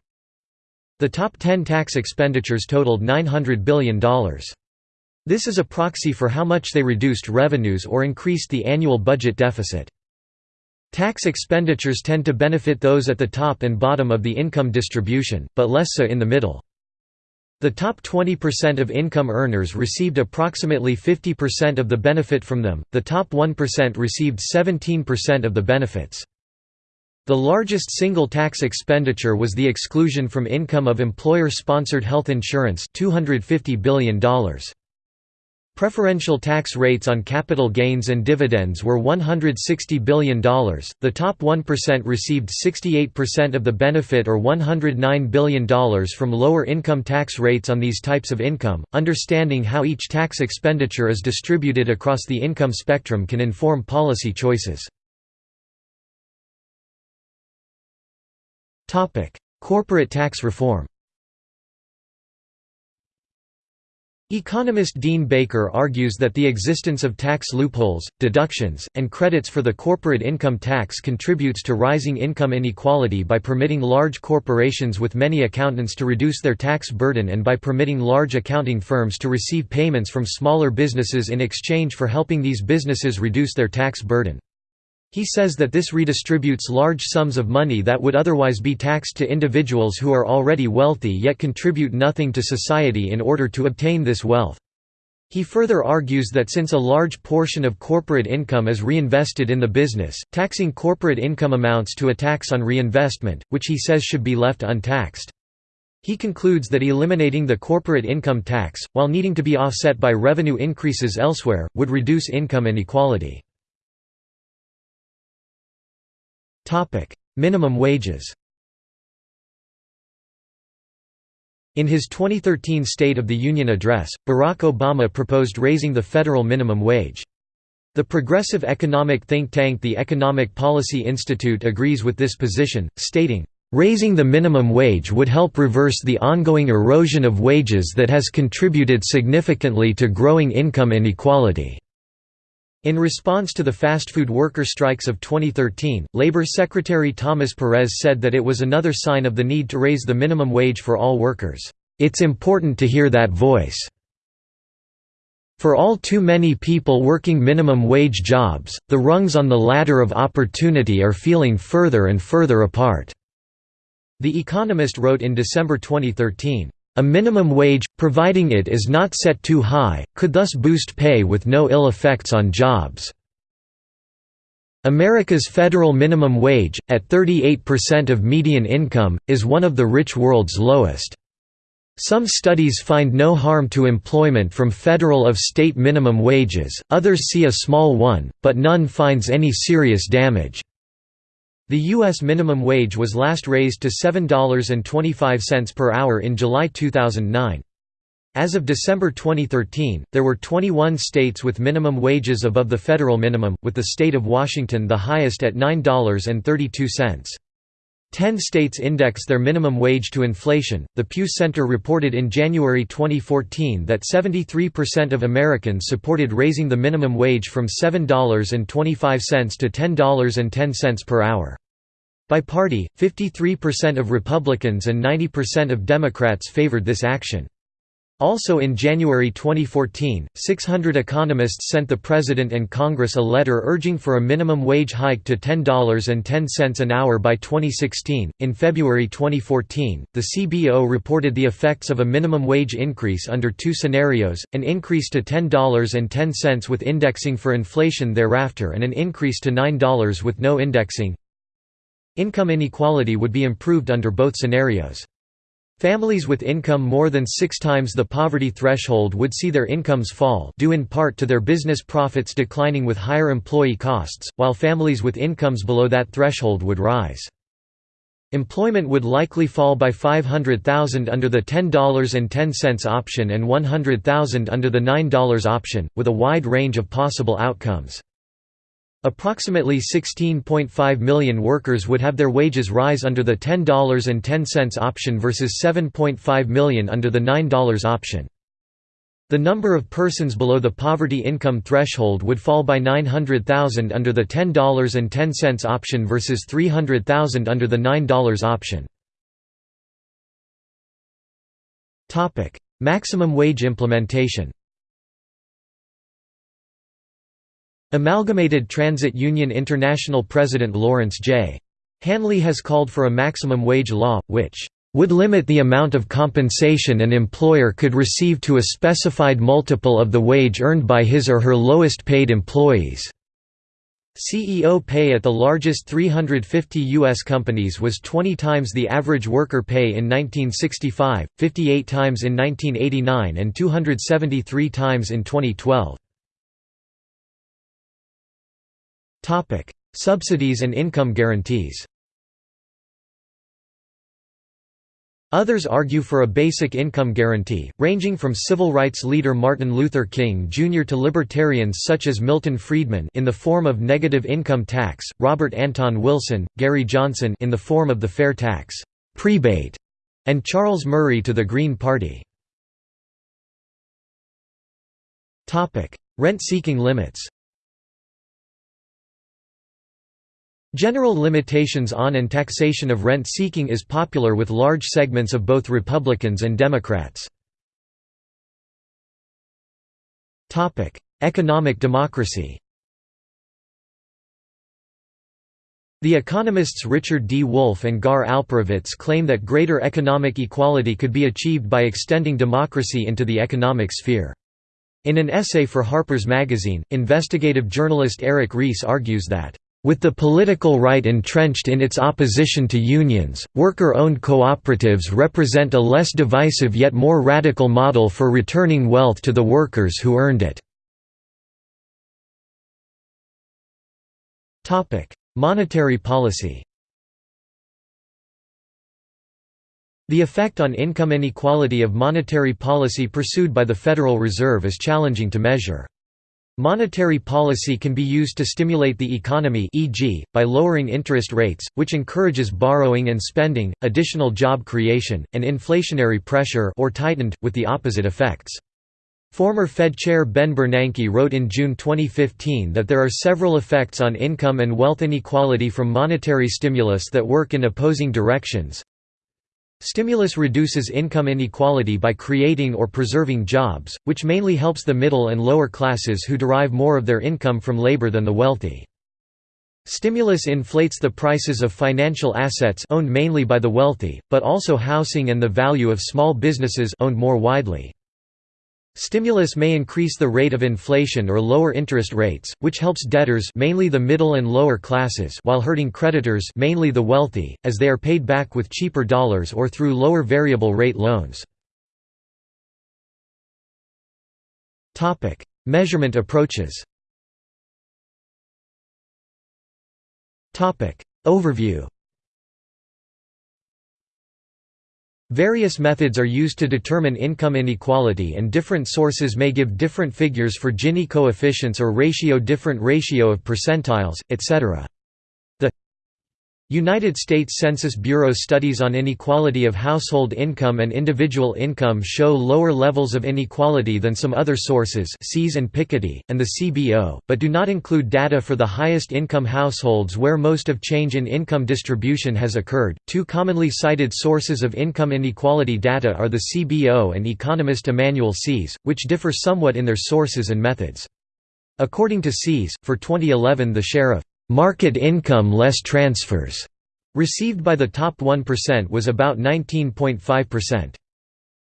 the top 10 tax expenditures totaled $900 billion. This is a proxy for how much they reduced revenues or increased the annual budget deficit. Tax expenditures tend to benefit those at the top and bottom of the income distribution, but less so in the middle. The top 20% of income earners received approximately 50% of the benefit from them, the top 1% received 17% of the benefits. The largest single tax expenditure was the exclusion from income of employer-sponsored health insurance $250 billion. Preferential tax rates on capital gains and dividends were $160 billion. The top 1% received 68% of the benefit or $109 billion from lower income tax rates on these types of income. Understanding how each tax expenditure is distributed across the income spectrum can inform policy choices. Corporate tax reform. Economist Dean Baker argues that the existence of tax loopholes, deductions, and credits for the corporate income tax contributes to rising income inequality by permitting large corporations with many accountants to reduce their tax burden and by permitting large accounting firms to receive payments from smaller businesses in exchange for helping these businesses reduce their tax burden. He says that this redistributes large sums of money that would otherwise be taxed to individuals who are already wealthy yet contribute nothing to society in order to obtain this wealth. He further argues that since a large portion of corporate income is reinvested in the business, taxing corporate income amounts to a tax on reinvestment, which he says should be left untaxed. He concludes that eliminating the corporate income tax, while needing to be offset by revenue increases elsewhere, would reduce income inequality. Minimum wages In his 2013 State of the Union address, Barack Obama proposed raising the federal minimum wage. The progressive economic think tank the Economic Policy Institute agrees with this position, stating, "...raising the minimum wage would help reverse the ongoing erosion of wages that has contributed significantly to growing income inequality." In response to the fast food worker strikes of 2013, Labor Secretary Thomas Perez said that it was another sign of the need to raise the minimum wage for all workers. It's important to hear that voice. For all too many people working minimum wage jobs, the rungs on the ladder of opportunity are feeling further and further apart." The Economist wrote in December 2013, "...a minimum wage, providing it is not set too high, could thus boost pay with no ill effects on jobs." America's federal minimum wage, at 38% of median income, is one of the rich world's lowest. Some studies find no harm to employment from federal of state minimum wages, others see a small one, but none finds any serious damage. The U.S. minimum wage was last raised to $7.25 per hour in July 2009. As of December 2013, there were 21 states with minimum wages above the federal minimum, with the state of Washington the highest at $9.32. Ten states index their minimum wage to inflation. The Pew Center reported in January 2014 that 73% of Americans supported raising the minimum wage from $7.25 to $10.10 per hour. By party, 53% of Republicans and 90% of Democrats favored this action. Also in January 2014, 600 economists sent the President and Congress a letter urging for a minimum wage hike to $10.10 an hour by 2016. In February 2014, the CBO reported the effects of a minimum wage increase under two scenarios an increase to $10.10 with indexing for inflation thereafter, and an increase to $9 with no indexing. Income inequality would be improved under both scenarios. Families with income more than six times the poverty threshold would see their incomes fall due in part to their business profits declining with higher employee costs, while families with incomes below that threshold would rise. Employment would likely fall by 500,000 under the $10.10 option and 100,000 under the $9 option, with a wide range of possible outcomes. Approximately 16.5 million workers would have their wages rise under the $10.10 option versus 7.5 million under the $9 option. The number of persons below the poverty income threshold would fall by 900,000 under the $10.10 option versus 300,000 under the $9 option. Maximum wage implementation Amalgamated Transit Union International President Lawrence J. Hanley has called for a maximum wage law, which would limit the amount of compensation an employer could receive to a specified multiple of the wage earned by his or her lowest paid employees. CEO pay at the largest 350 U.S. companies was 20 times the average worker pay in 1965, 58 times in 1989 and 273 times in 2012. Topic: Subsidies and income guarantees. Others argue for a basic income guarantee, ranging from civil rights leader Martin Luther King Jr. to libertarians such as Milton Friedman in the form of negative income tax, Robert Anton Wilson, Gary Johnson in the form of the fair tax prebate, and Charles Murray to the Green Party. Rent-seeking limits General limitations on and taxation of rent-seeking is popular with large segments of both Republicans and Democrats. Economic democracy The economists Richard D. Wolff and Gar Alperovitz claim that greater economic equality could be achieved by extending democracy into the economic sphere. In an essay for Harper's Magazine, investigative journalist Eric Reece argues that with the political right entrenched in its opposition to unions, worker-owned cooperatives represent a less divisive yet more radical model for returning wealth to the workers who earned it. Monetary policy The effect on income inequality of monetary policy pursued by the Federal Reserve is challenging to measure. Monetary policy can be used to stimulate the economy e.g., by lowering interest rates, which encourages borrowing and spending, additional job creation, and inflationary pressure or tightened, with the opposite effects. Former Fed Chair Ben Bernanke wrote in June 2015 that there are several effects on income and wealth inequality from monetary stimulus that work in opposing directions. Stimulus reduces income inequality by creating or preserving jobs, which mainly helps the middle and lower classes who derive more of their income from labor than the wealthy. Stimulus inflates the prices of financial assets owned mainly by the wealthy, but also housing and the value of small businesses owned more widely. Stimulus may increase the rate of inflation or lower interest rates, which helps debtors mainly the middle and lower classes while hurting creditors mainly the wealthy, as they are paid back with cheaper dollars or through lower variable rate loans. Measurement approaches Overview Various methods are used to determine income inequality and different sources may give different figures for Gini coefficients or ratio different ratio of percentiles, etc. United States Census Bureau studies on inequality of household income and individual income show lower levels of inequality than some other sources Saez and Piketty, and the CBO, but do not include data for the highest income households where most of change in income distribution has occurred. Two commonly cited sources of income inequality data are the CBO and economist Emanuel Saez, which differ somewhat in their sources and methods. According to Saez, for 2011 the share of Market income less transfers received by the top 1% was about 19.5%.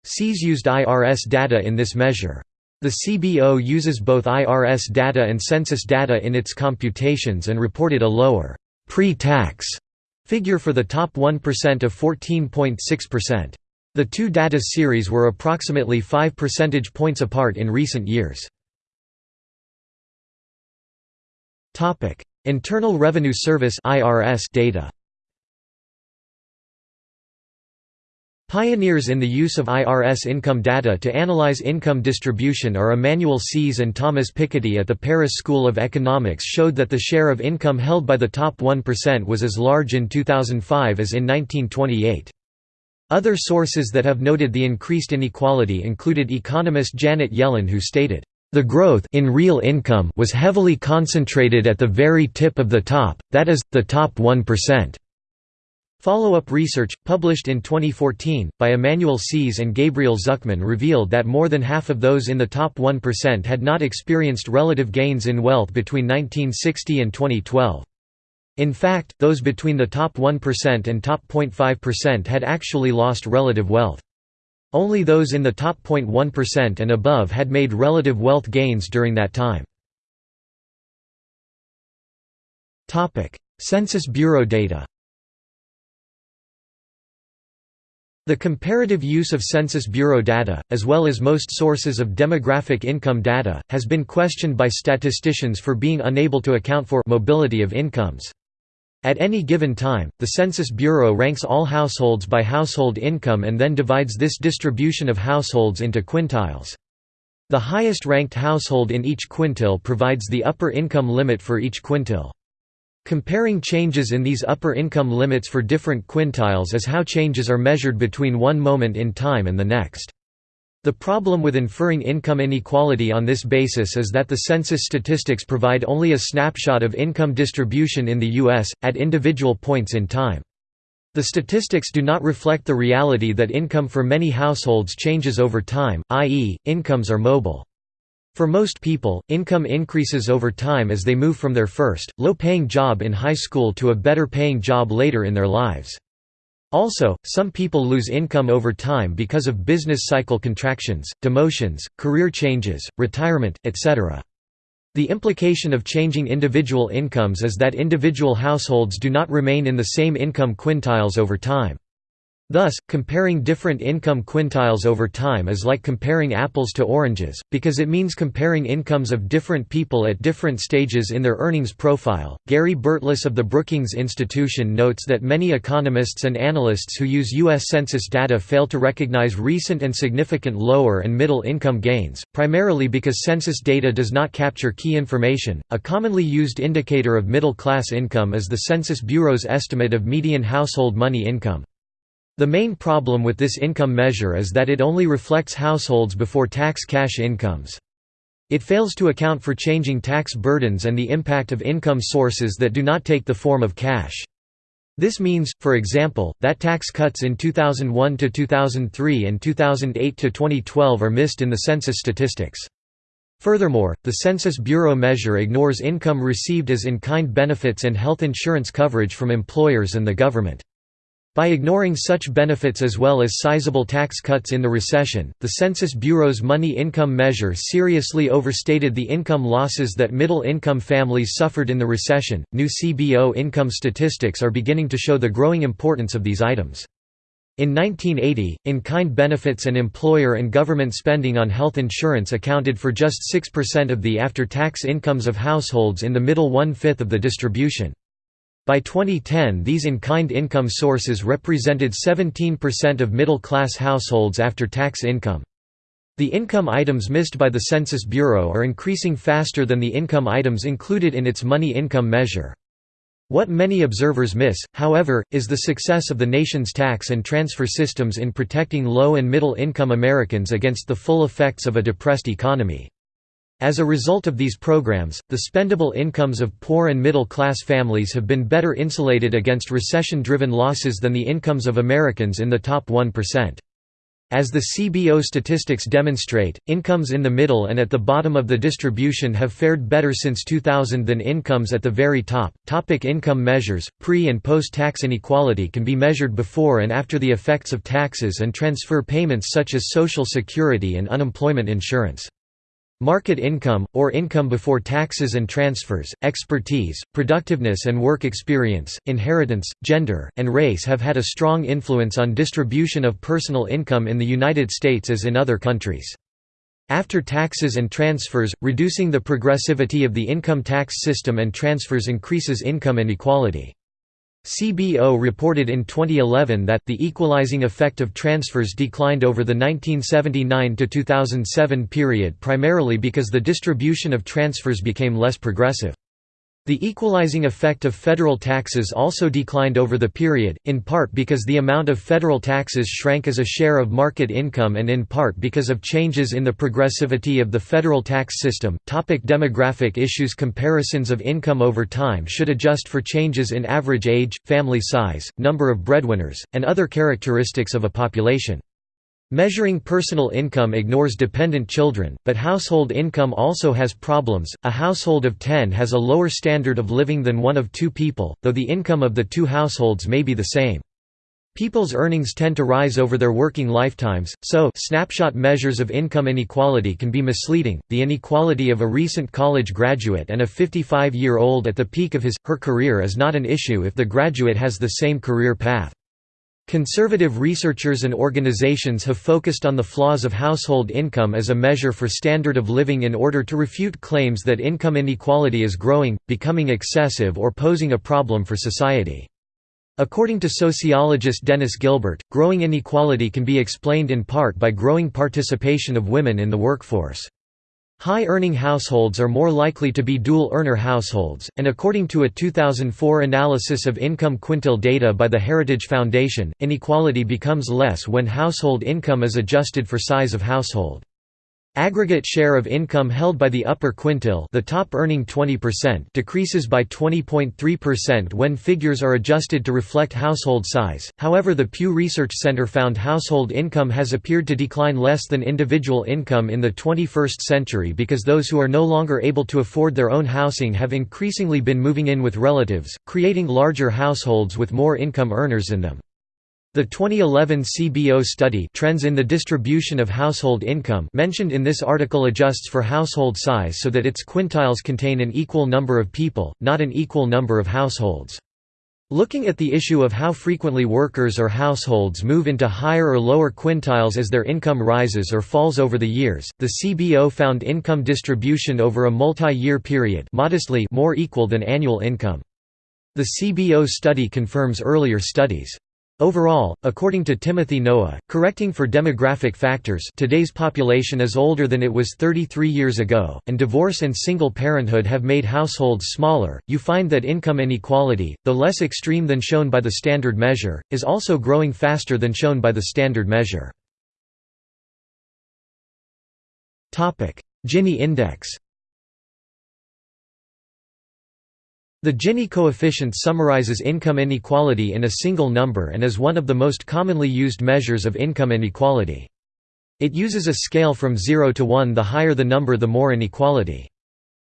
Saez used IRS data in this measure. The CBO uses both IRS data and census data in its computations and reported a lower pre-tax figure for the top 1% of 14.6%. The two data series were approximately 5 percentage points apart in recent years. Internal Revenue Service (IRS) data. Pioneers in the use of IRS income data to analyze income distribution are Emmanuel Saez and Thomas Piketty at the Paris School of Economics showed that the share of income held by the top 1% was as large in 2005 as in 1928. Other sources that have noted the increased inequality included economist Janet Yellen who stated, the growth in real income was heavily concentrated at the very tip of the top, that is, the top 1%. Follow-up research, published in 2014, by Emmanuel Saez and Gabriel Zucman revealed that more than half of those in the top 1% had not experienced relative gains in wealth between 1960 and 2012. In fact, those between the top 1% and top 0.5% had actually lost relative wealth. Only those in the top 0.1% and above had made relative wealth gains during that time. Census Bureau data The comparative use of Census Bureau data, as well as most sources of demographic income data, has been questioned by statisticians for being unable to account for mobility of incomes. At any given time, the Census Bureau ranks all households by household income and then divides this distribution of households into quintiles. The highest ranked household in each quintile provides the upper income limit for each quintile. Comparing changes in these upper income limits for different quintiles is how changes are measured between one moment in time and the next. The problem with inferring income inequality on this basis is that the census statistics provide only a snapshot of income distribution in the U.S., at individual points in time. The statistics do not reflect the reality that income for many households changes over time, i.e., incomes are mobile. For most people, income increases over time as they move from their first, low-paying job in high school to a better-paying job later in their lives. Also, some people lose income over time because of business cycle contractions, demotions, career changes, retirement, etc. The implication of changing individual incomes is that individual households do not remain in the same income quintiles over time. Thus, comparing different income quintiles over time is like comparing apples to oranges, because it means comparing incomes of different people at different stages in their earnings profile. Gary Burtless of the Brookings Institution notes that many economists and analysts who use U.S. Census data fail to recognize recent and significant lower and middle income gains, primarily because census data does not capture key information. A commonly used indicator of middle class income is the Census Bureau's estimate of median household money income. The main problem with this income measure is that it only reflects households before tax cash incomes. It fails to account for changing tax burdens and the impact of income sources that do not take the form of cash. This means, for example, that tax cuts in 2001 to 2003 and 2008 to 2012 are missed in the census statistics. Furthermore, the Census Bureau measure ignores income received as in-kind benefits and health insurance coverage from employers and the government. By ignoring such benefits as well as sizable tax cuts in the recession, the Census Bureau's money income measure seriously overstated the income losses that middle income families suffered in the recession. New CBO income statistics are beginning to show the growing importance of these items. In 1980, in-kind benefits and employer and government spending on health insurance accounted for just 6% of the after-tax incomes of households in the middle one-fifth of the distribution. By 2010 these in-kind income sources represented 17% of middle-class households after tax income. The income items missed by the Census Bureau are increasing faster than the income items included in its money income measure. What many observers miss, however, is the success of the nation's tax and transfer systems in protecting low and middle income Americans against the full effects of a depressed economy. As a result of these programs, the spendable incomes of poor and middle-class families have been better insulated against recession-driven losses than the incomes of Americans in the top 1%. As the CBO statistics demonstrate, incomes in the middle and at the bottom of the distribution have fared better since 2000 than incomes at the very top. Topic income measures Pre and post tax inequality can be measured before and after the effects of taxes and transfer payments such as Social Security and unemployment insurance. Market income, or income before taxes and transfers, expertise, productiveness and work experience, inheritance, gender, and race have had a strong influence on distribution of personal income in the United States as in other countries. After taxes and transfers, reducing the progressivity of the income tax system and transfers increases income inequality. CBO reported in 2011 that the equalizing effect of transfers declined over the 1979–2007 period primarily because the distribution of transfers became less progressive. The equalizing effect of federal taxes also declined over the period, in part because the amount of federal taxes shrank as a share of market income and in part because of changes in the progressivity of the federal tax system. Topic demographic issues Comparisons of income over time should adjust for changes in average age, family size, number of breadwinners, and other characteristics of a population. Measuring personal income ignores dependent children, but household income also has problems. A household of 10 has a lower standard of living than one of two people, though the income of the two households may be the same. People's earnings tend to rise over their working lifetimes, so snapshot measures of income inequality can be misleading. The inequality of a recent college graduate and a 55-year-old at the peak of his her career is not an issue if the graduate has the same career path. Conservative researchers and organizations have focused on the flaws of household income as a measure for standard of living in order to refute claims that income inequality is growing, becoming excessive or posing a problem for society. According to sociologist Dennis Gilbert, growing inequality can be explained in part by growing participation of women in the workforce. High-earning households are more likely to be dual-earner households, and according to a 2004 analysis of income quintile data by the Heritage Foundation, inequality becomes less when household income is adjusted for size of household. Aggregate share of income held by the upper quintile the top earning 20% decreases by 20.3% when figures are adjusted to reflect household size, however the Pew Research Center found household income has appeared to decline less than individual income in the 21st century because those who are no longer able to afford their own housing have increasingly been moving in with relatives, creating larger households with more income earners in them. The 2011 CBO study Trends in the Distribution of Household Income mentioned in this article adjusts for household size so that its quintiles contain an equal number of people, not an equal number of households. Looking at the issue of how frequently workers or households move into higher or lower quintiles as their income rises or falls over the years, the CBO found income distribution over a multi-year period modestly more equal than annual income. The CBO study confirms earlier studies. Overall, according to Timothy Noah, correcting for demographic factors today's population is older than it was 33 years ago, and divorce and single parenthood have made households smaller, you find that income inequality, though less extreme than shown by the standard measure, is also growing faster than shown by the standard measure. Gini index The Gini coefficient summarizes income inequality in a single number and is one of the most commonly used measures of income inequality. It uses a scale from 0 to 1 the higher the number the more inequality.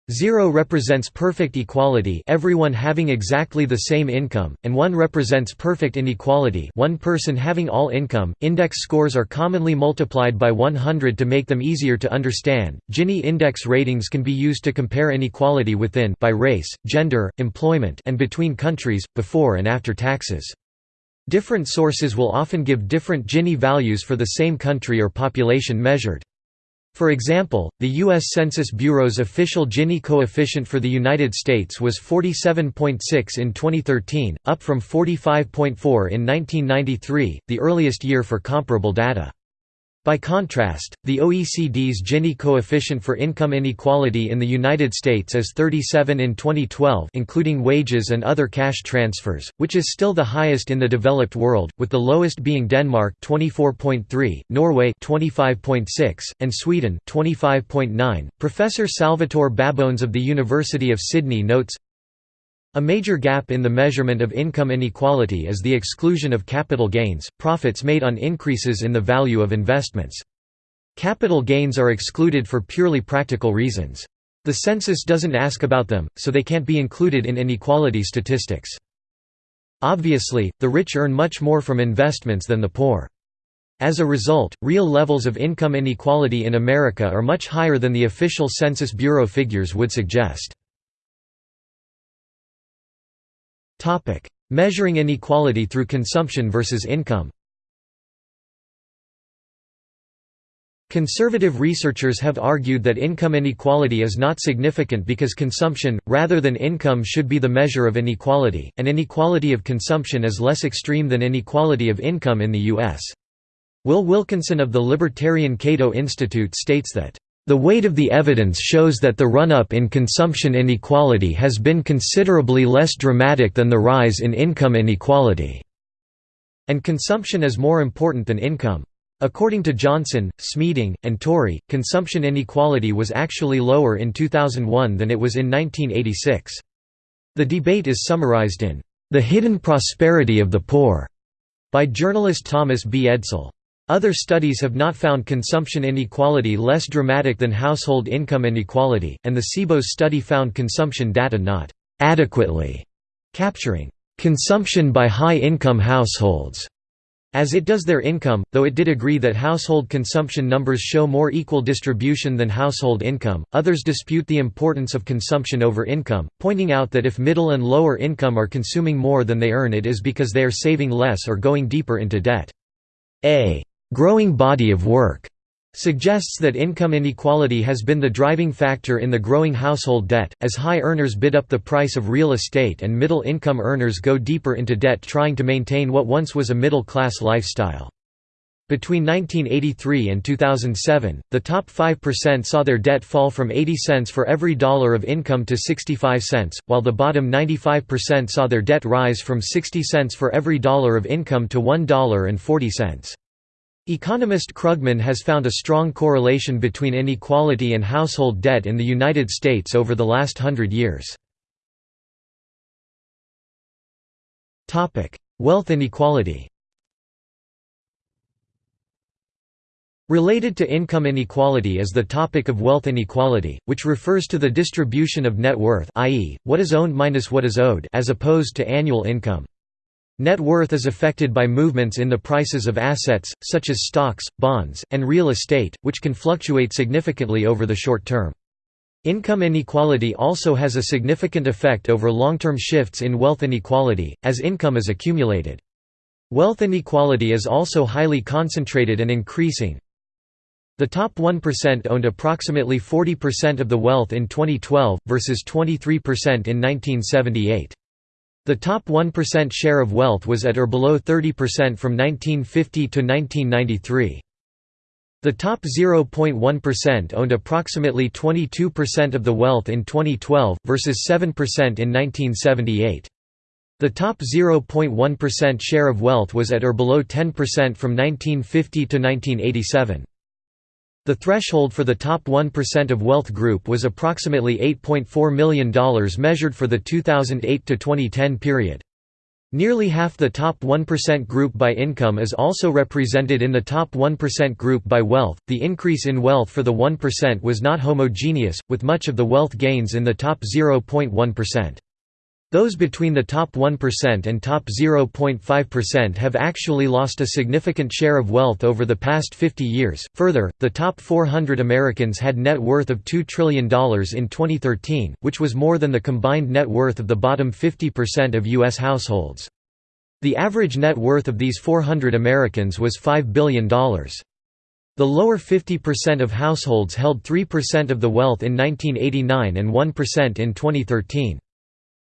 Zero represents perfect equality everyone having exactly the same income, and 1 represents perfect inequality one person having all income. Index scores are commonly multiplied by 100 to make them easier to understand. Gini index ratings can be used to compare inequality within by race, gender, employment and between countries, before and after taxes. Different sources will often give different Gini values for the same country or population measured. For example, the U.S. Census Bureau's official Gini coefficient for the United States was 47.6 in 2013, up from 45.4 in 1993, the earliest year for comparable data. By contrast, the OECD's Gini coefficient for income inequality in the United States is 37 in 2012 including wages and other cash transfers, which is still the highest in the developed world, with the lowest being Denmark 24.3, Norway 25.6, and Sweden 25.9. Professor Salvatore Babones of the University of Sydney notes a major gap in the measurement of income inequality is the exclusion of capital gains, profits made on increases in the value of investments. Capital gains are excluded for purely practical reasons. The census doesn't ask about them, so they can't be included in inequality statistics. Obviously, the rich earn much more from investments than the poor. As a result, real levels of income inequality in America are much higher than the official Census Bureau figures would suggest. Topic: Measuring inequality through consumption versus income. Conservative researchers have argued that income inequality is not significant because consumption, rather than income should be the measure of inequality, and inequality of consumption is less extreme than inequality of income in the U.S. Will Wilkinson of the Libertarian Cato Institute states that the weight of the evidence shows that the run-up in consumption inequality has been considerably less dramatic than the rise in income inequality, and consumption is more important than income. According to Johnson, Smeeding, and Torrey, consumption inequality was actually lower in 2001 than it was in 1986. The debate is summarized in The Hidden Prosperity of the Poor by journalist Thomas B. Edsall. Other studies have not found consumption inequality less dramatic than household income inequality, and the CBO's study found consumption data not adequately capturing consumption by high-income households as it does their income, though it did agree that household consumption numbers show more equal distribution than household income. Others dispute the importance of consumption over income, pointing out that if middle and lower income are consuming more than they earn, it is because they are saving less or going deeper into debt. A growing body of work suggests that income inequality has been the driving factor in the growing household debt, as high earners bid up the price of real estate and middle-income earners go deeper into debt trying to maintain what once was a middle-class lifestyle. Between 1983 and 2007, the top 5% saw their debt fall from 80 cents for every dollar of income to 65 cents, while the bottom 95% saw their debt rise from 60 cents for every dollar of income to $1.40. Economist Krugman has found a strong correlation between inequality and household debt in the United States over the last hundred years. Wealth inequality Related to income inequality is the topic of wealth inequality, which refers to the distribution of net worth i.e., what is owned minus what is owed as opposed to annual income. Net worth is affected by movements in the prices of assets, such as stocks, bonds, and real estate, which can fluctuate significantly over the short term. Income inequality also has a significant effect over long-term shifts in wealth inequality, as income is accumulated. Wealth inequality is also highly concentrated and increasing. The top 1% owned approximately 40% of the wealth in 2012, versus 23% in 1978. The top 1% share of wealth was at or below 30% from 1950 to 1993. The top 0.1% owned approximately 22% of the wealth in 2012, versus 7% in 1978. The top 0.1% share of wealth was at or below 10% from 1950 to 1987. The threshold for the top 1% of wealth group was approximately $8.4 million measured for the 2008–2010 period. Nearly half the top 1% group by income is also represented in the top 1% group by wealth. The increase in wealth for the 1% was not homogeneous, with much of the wealth gains in the top 0.1%. Those between the top 1% and top 0.5% have actually lost a significant share of wealth over the past 50 years. Further, the top 400 Americans had net worth of $2 trillion in 2013, which was more than the combined net worth of the bottom 50% of U.S. households. The average net worth of these 400 Americans was $5 billion. The lower 50% of households held 3% of the wealth in 1989 and 1% in 2013.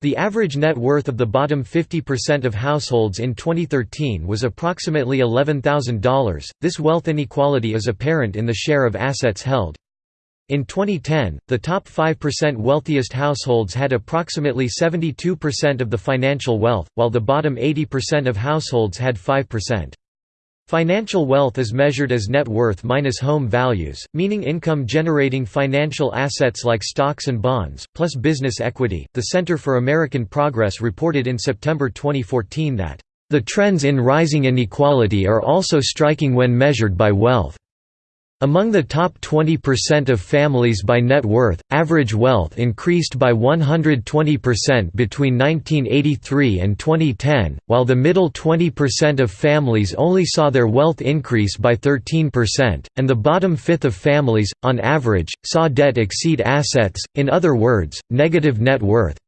The average net worth of the bottom 50% of households in 2013 was approximately $11,000. This wealth inequality is apparent in the share of assets held. In 2010, the top 5% wealthiest households had approximately 72% of the financial wealth, while the bottom 80% of households had 5%. Financial wealth is measured as net worth minus home values, meaning income generating financial assets like stocks and bonds, plus business equity. The Center for American Progress reported in September 2014 that, the trends in rising inequality are also striking when measured by wealth. Among the top 20% of families by net worth, average wealth increased by 120% between 1983 and 2010, while the middle 20% of families only saw their wealth increase by 13%, and the bottom fifth of families, on average, saw debt exceed assets, in other words, negative net worth.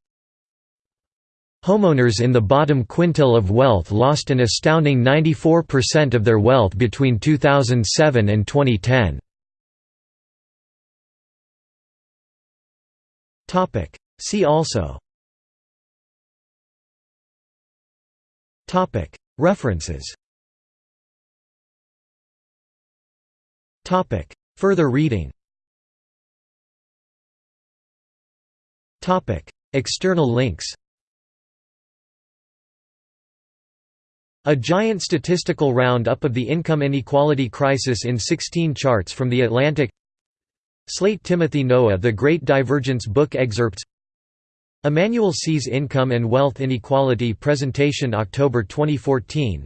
Homeowners in the bottom quintile of wealth lost an astounding 94% of their wealth between 2007 and 2010. See also. References. Further reading. External links A giant statistical roundup of the income inequality crisis in 16 charts from The Atlantic. Slate Timothy Noah The Great Divergence book excerpts. Emmanuel Saez Income and Wealth Inequality presentation October 2014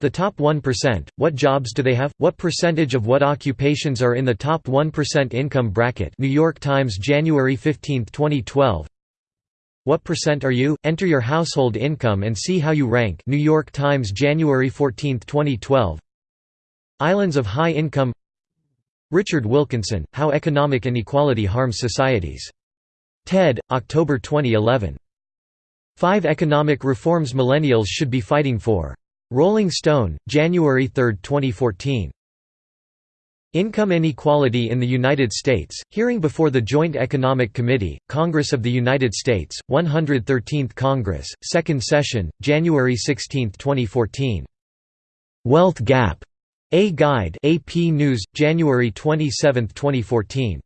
The Top 1%, What Jobs Do They Have? What percentage of what occupations are in the top 1% income bracket? New York Times January 15, 2012 what percent are you? Enter your household income and see how you rank New York Times January 14, 2012 Islands of High Income Richard Wilkinson, How Economic Inequality Harms Societies. TED, October 2011. Five Economic Reforms Millennials Should Be Fighting For. Rolling Stone, January 3, 2014. Income Inequality in the United States, hearing before the Joint Economic Committee, Congress of the United States, 113th Congress, 2nd Session, January 16, 2014. Wealth Gap. A Guide AP News, January 27, 2014.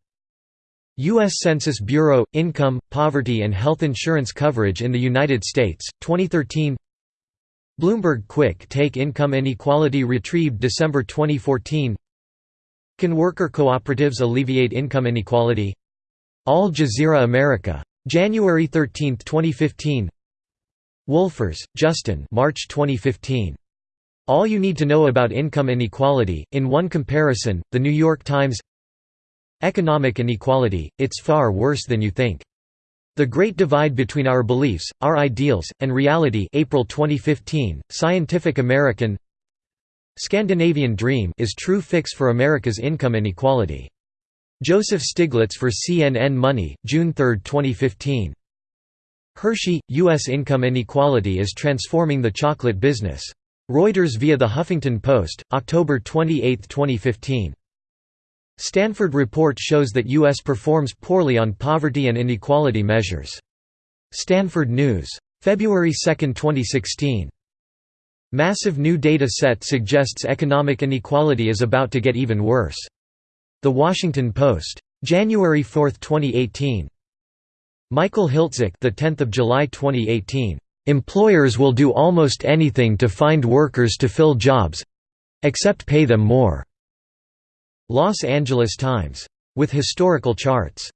U.S. Census Bureau – Income, Poverty and Health Insurance Coverage in the United States, 2013 Bloomberg Quick Take Income Inequality Retrieved December 2014 can worker cooperatives alleviate income inequality? Al Jazeera America. January 13, 2015 Wolfers, Justin March 2015. All You Need to Know About Income Inequality, in one comparison, The New York Times Economic Inequality, It's Far Worse Than You Think. The Great Divide Between Our Beliefs, Our Ideals, and Reality April 2015, Scientific American Scandinavian Dream is true fix for America's income inequality. Joseph Stiglitz for CNN Money, June 3, 2015. Hershey, U.S. income inequality is transforming the chocolate business. Reuters via The Huffington Post, October 28, 2015. Stanford report shows that U.S. performs poorly on poverty and inequality measures. Stanford News. February 2, 2016. Massive new data set suggests economic inequality is about to get even worse. The Washington Post. January 4, 2018. Michael Hiltzik, the 10th of July 2018. Employers will do almost anything to find workers to fill jobs except pay them more. Los Angeles Times. With historical charts.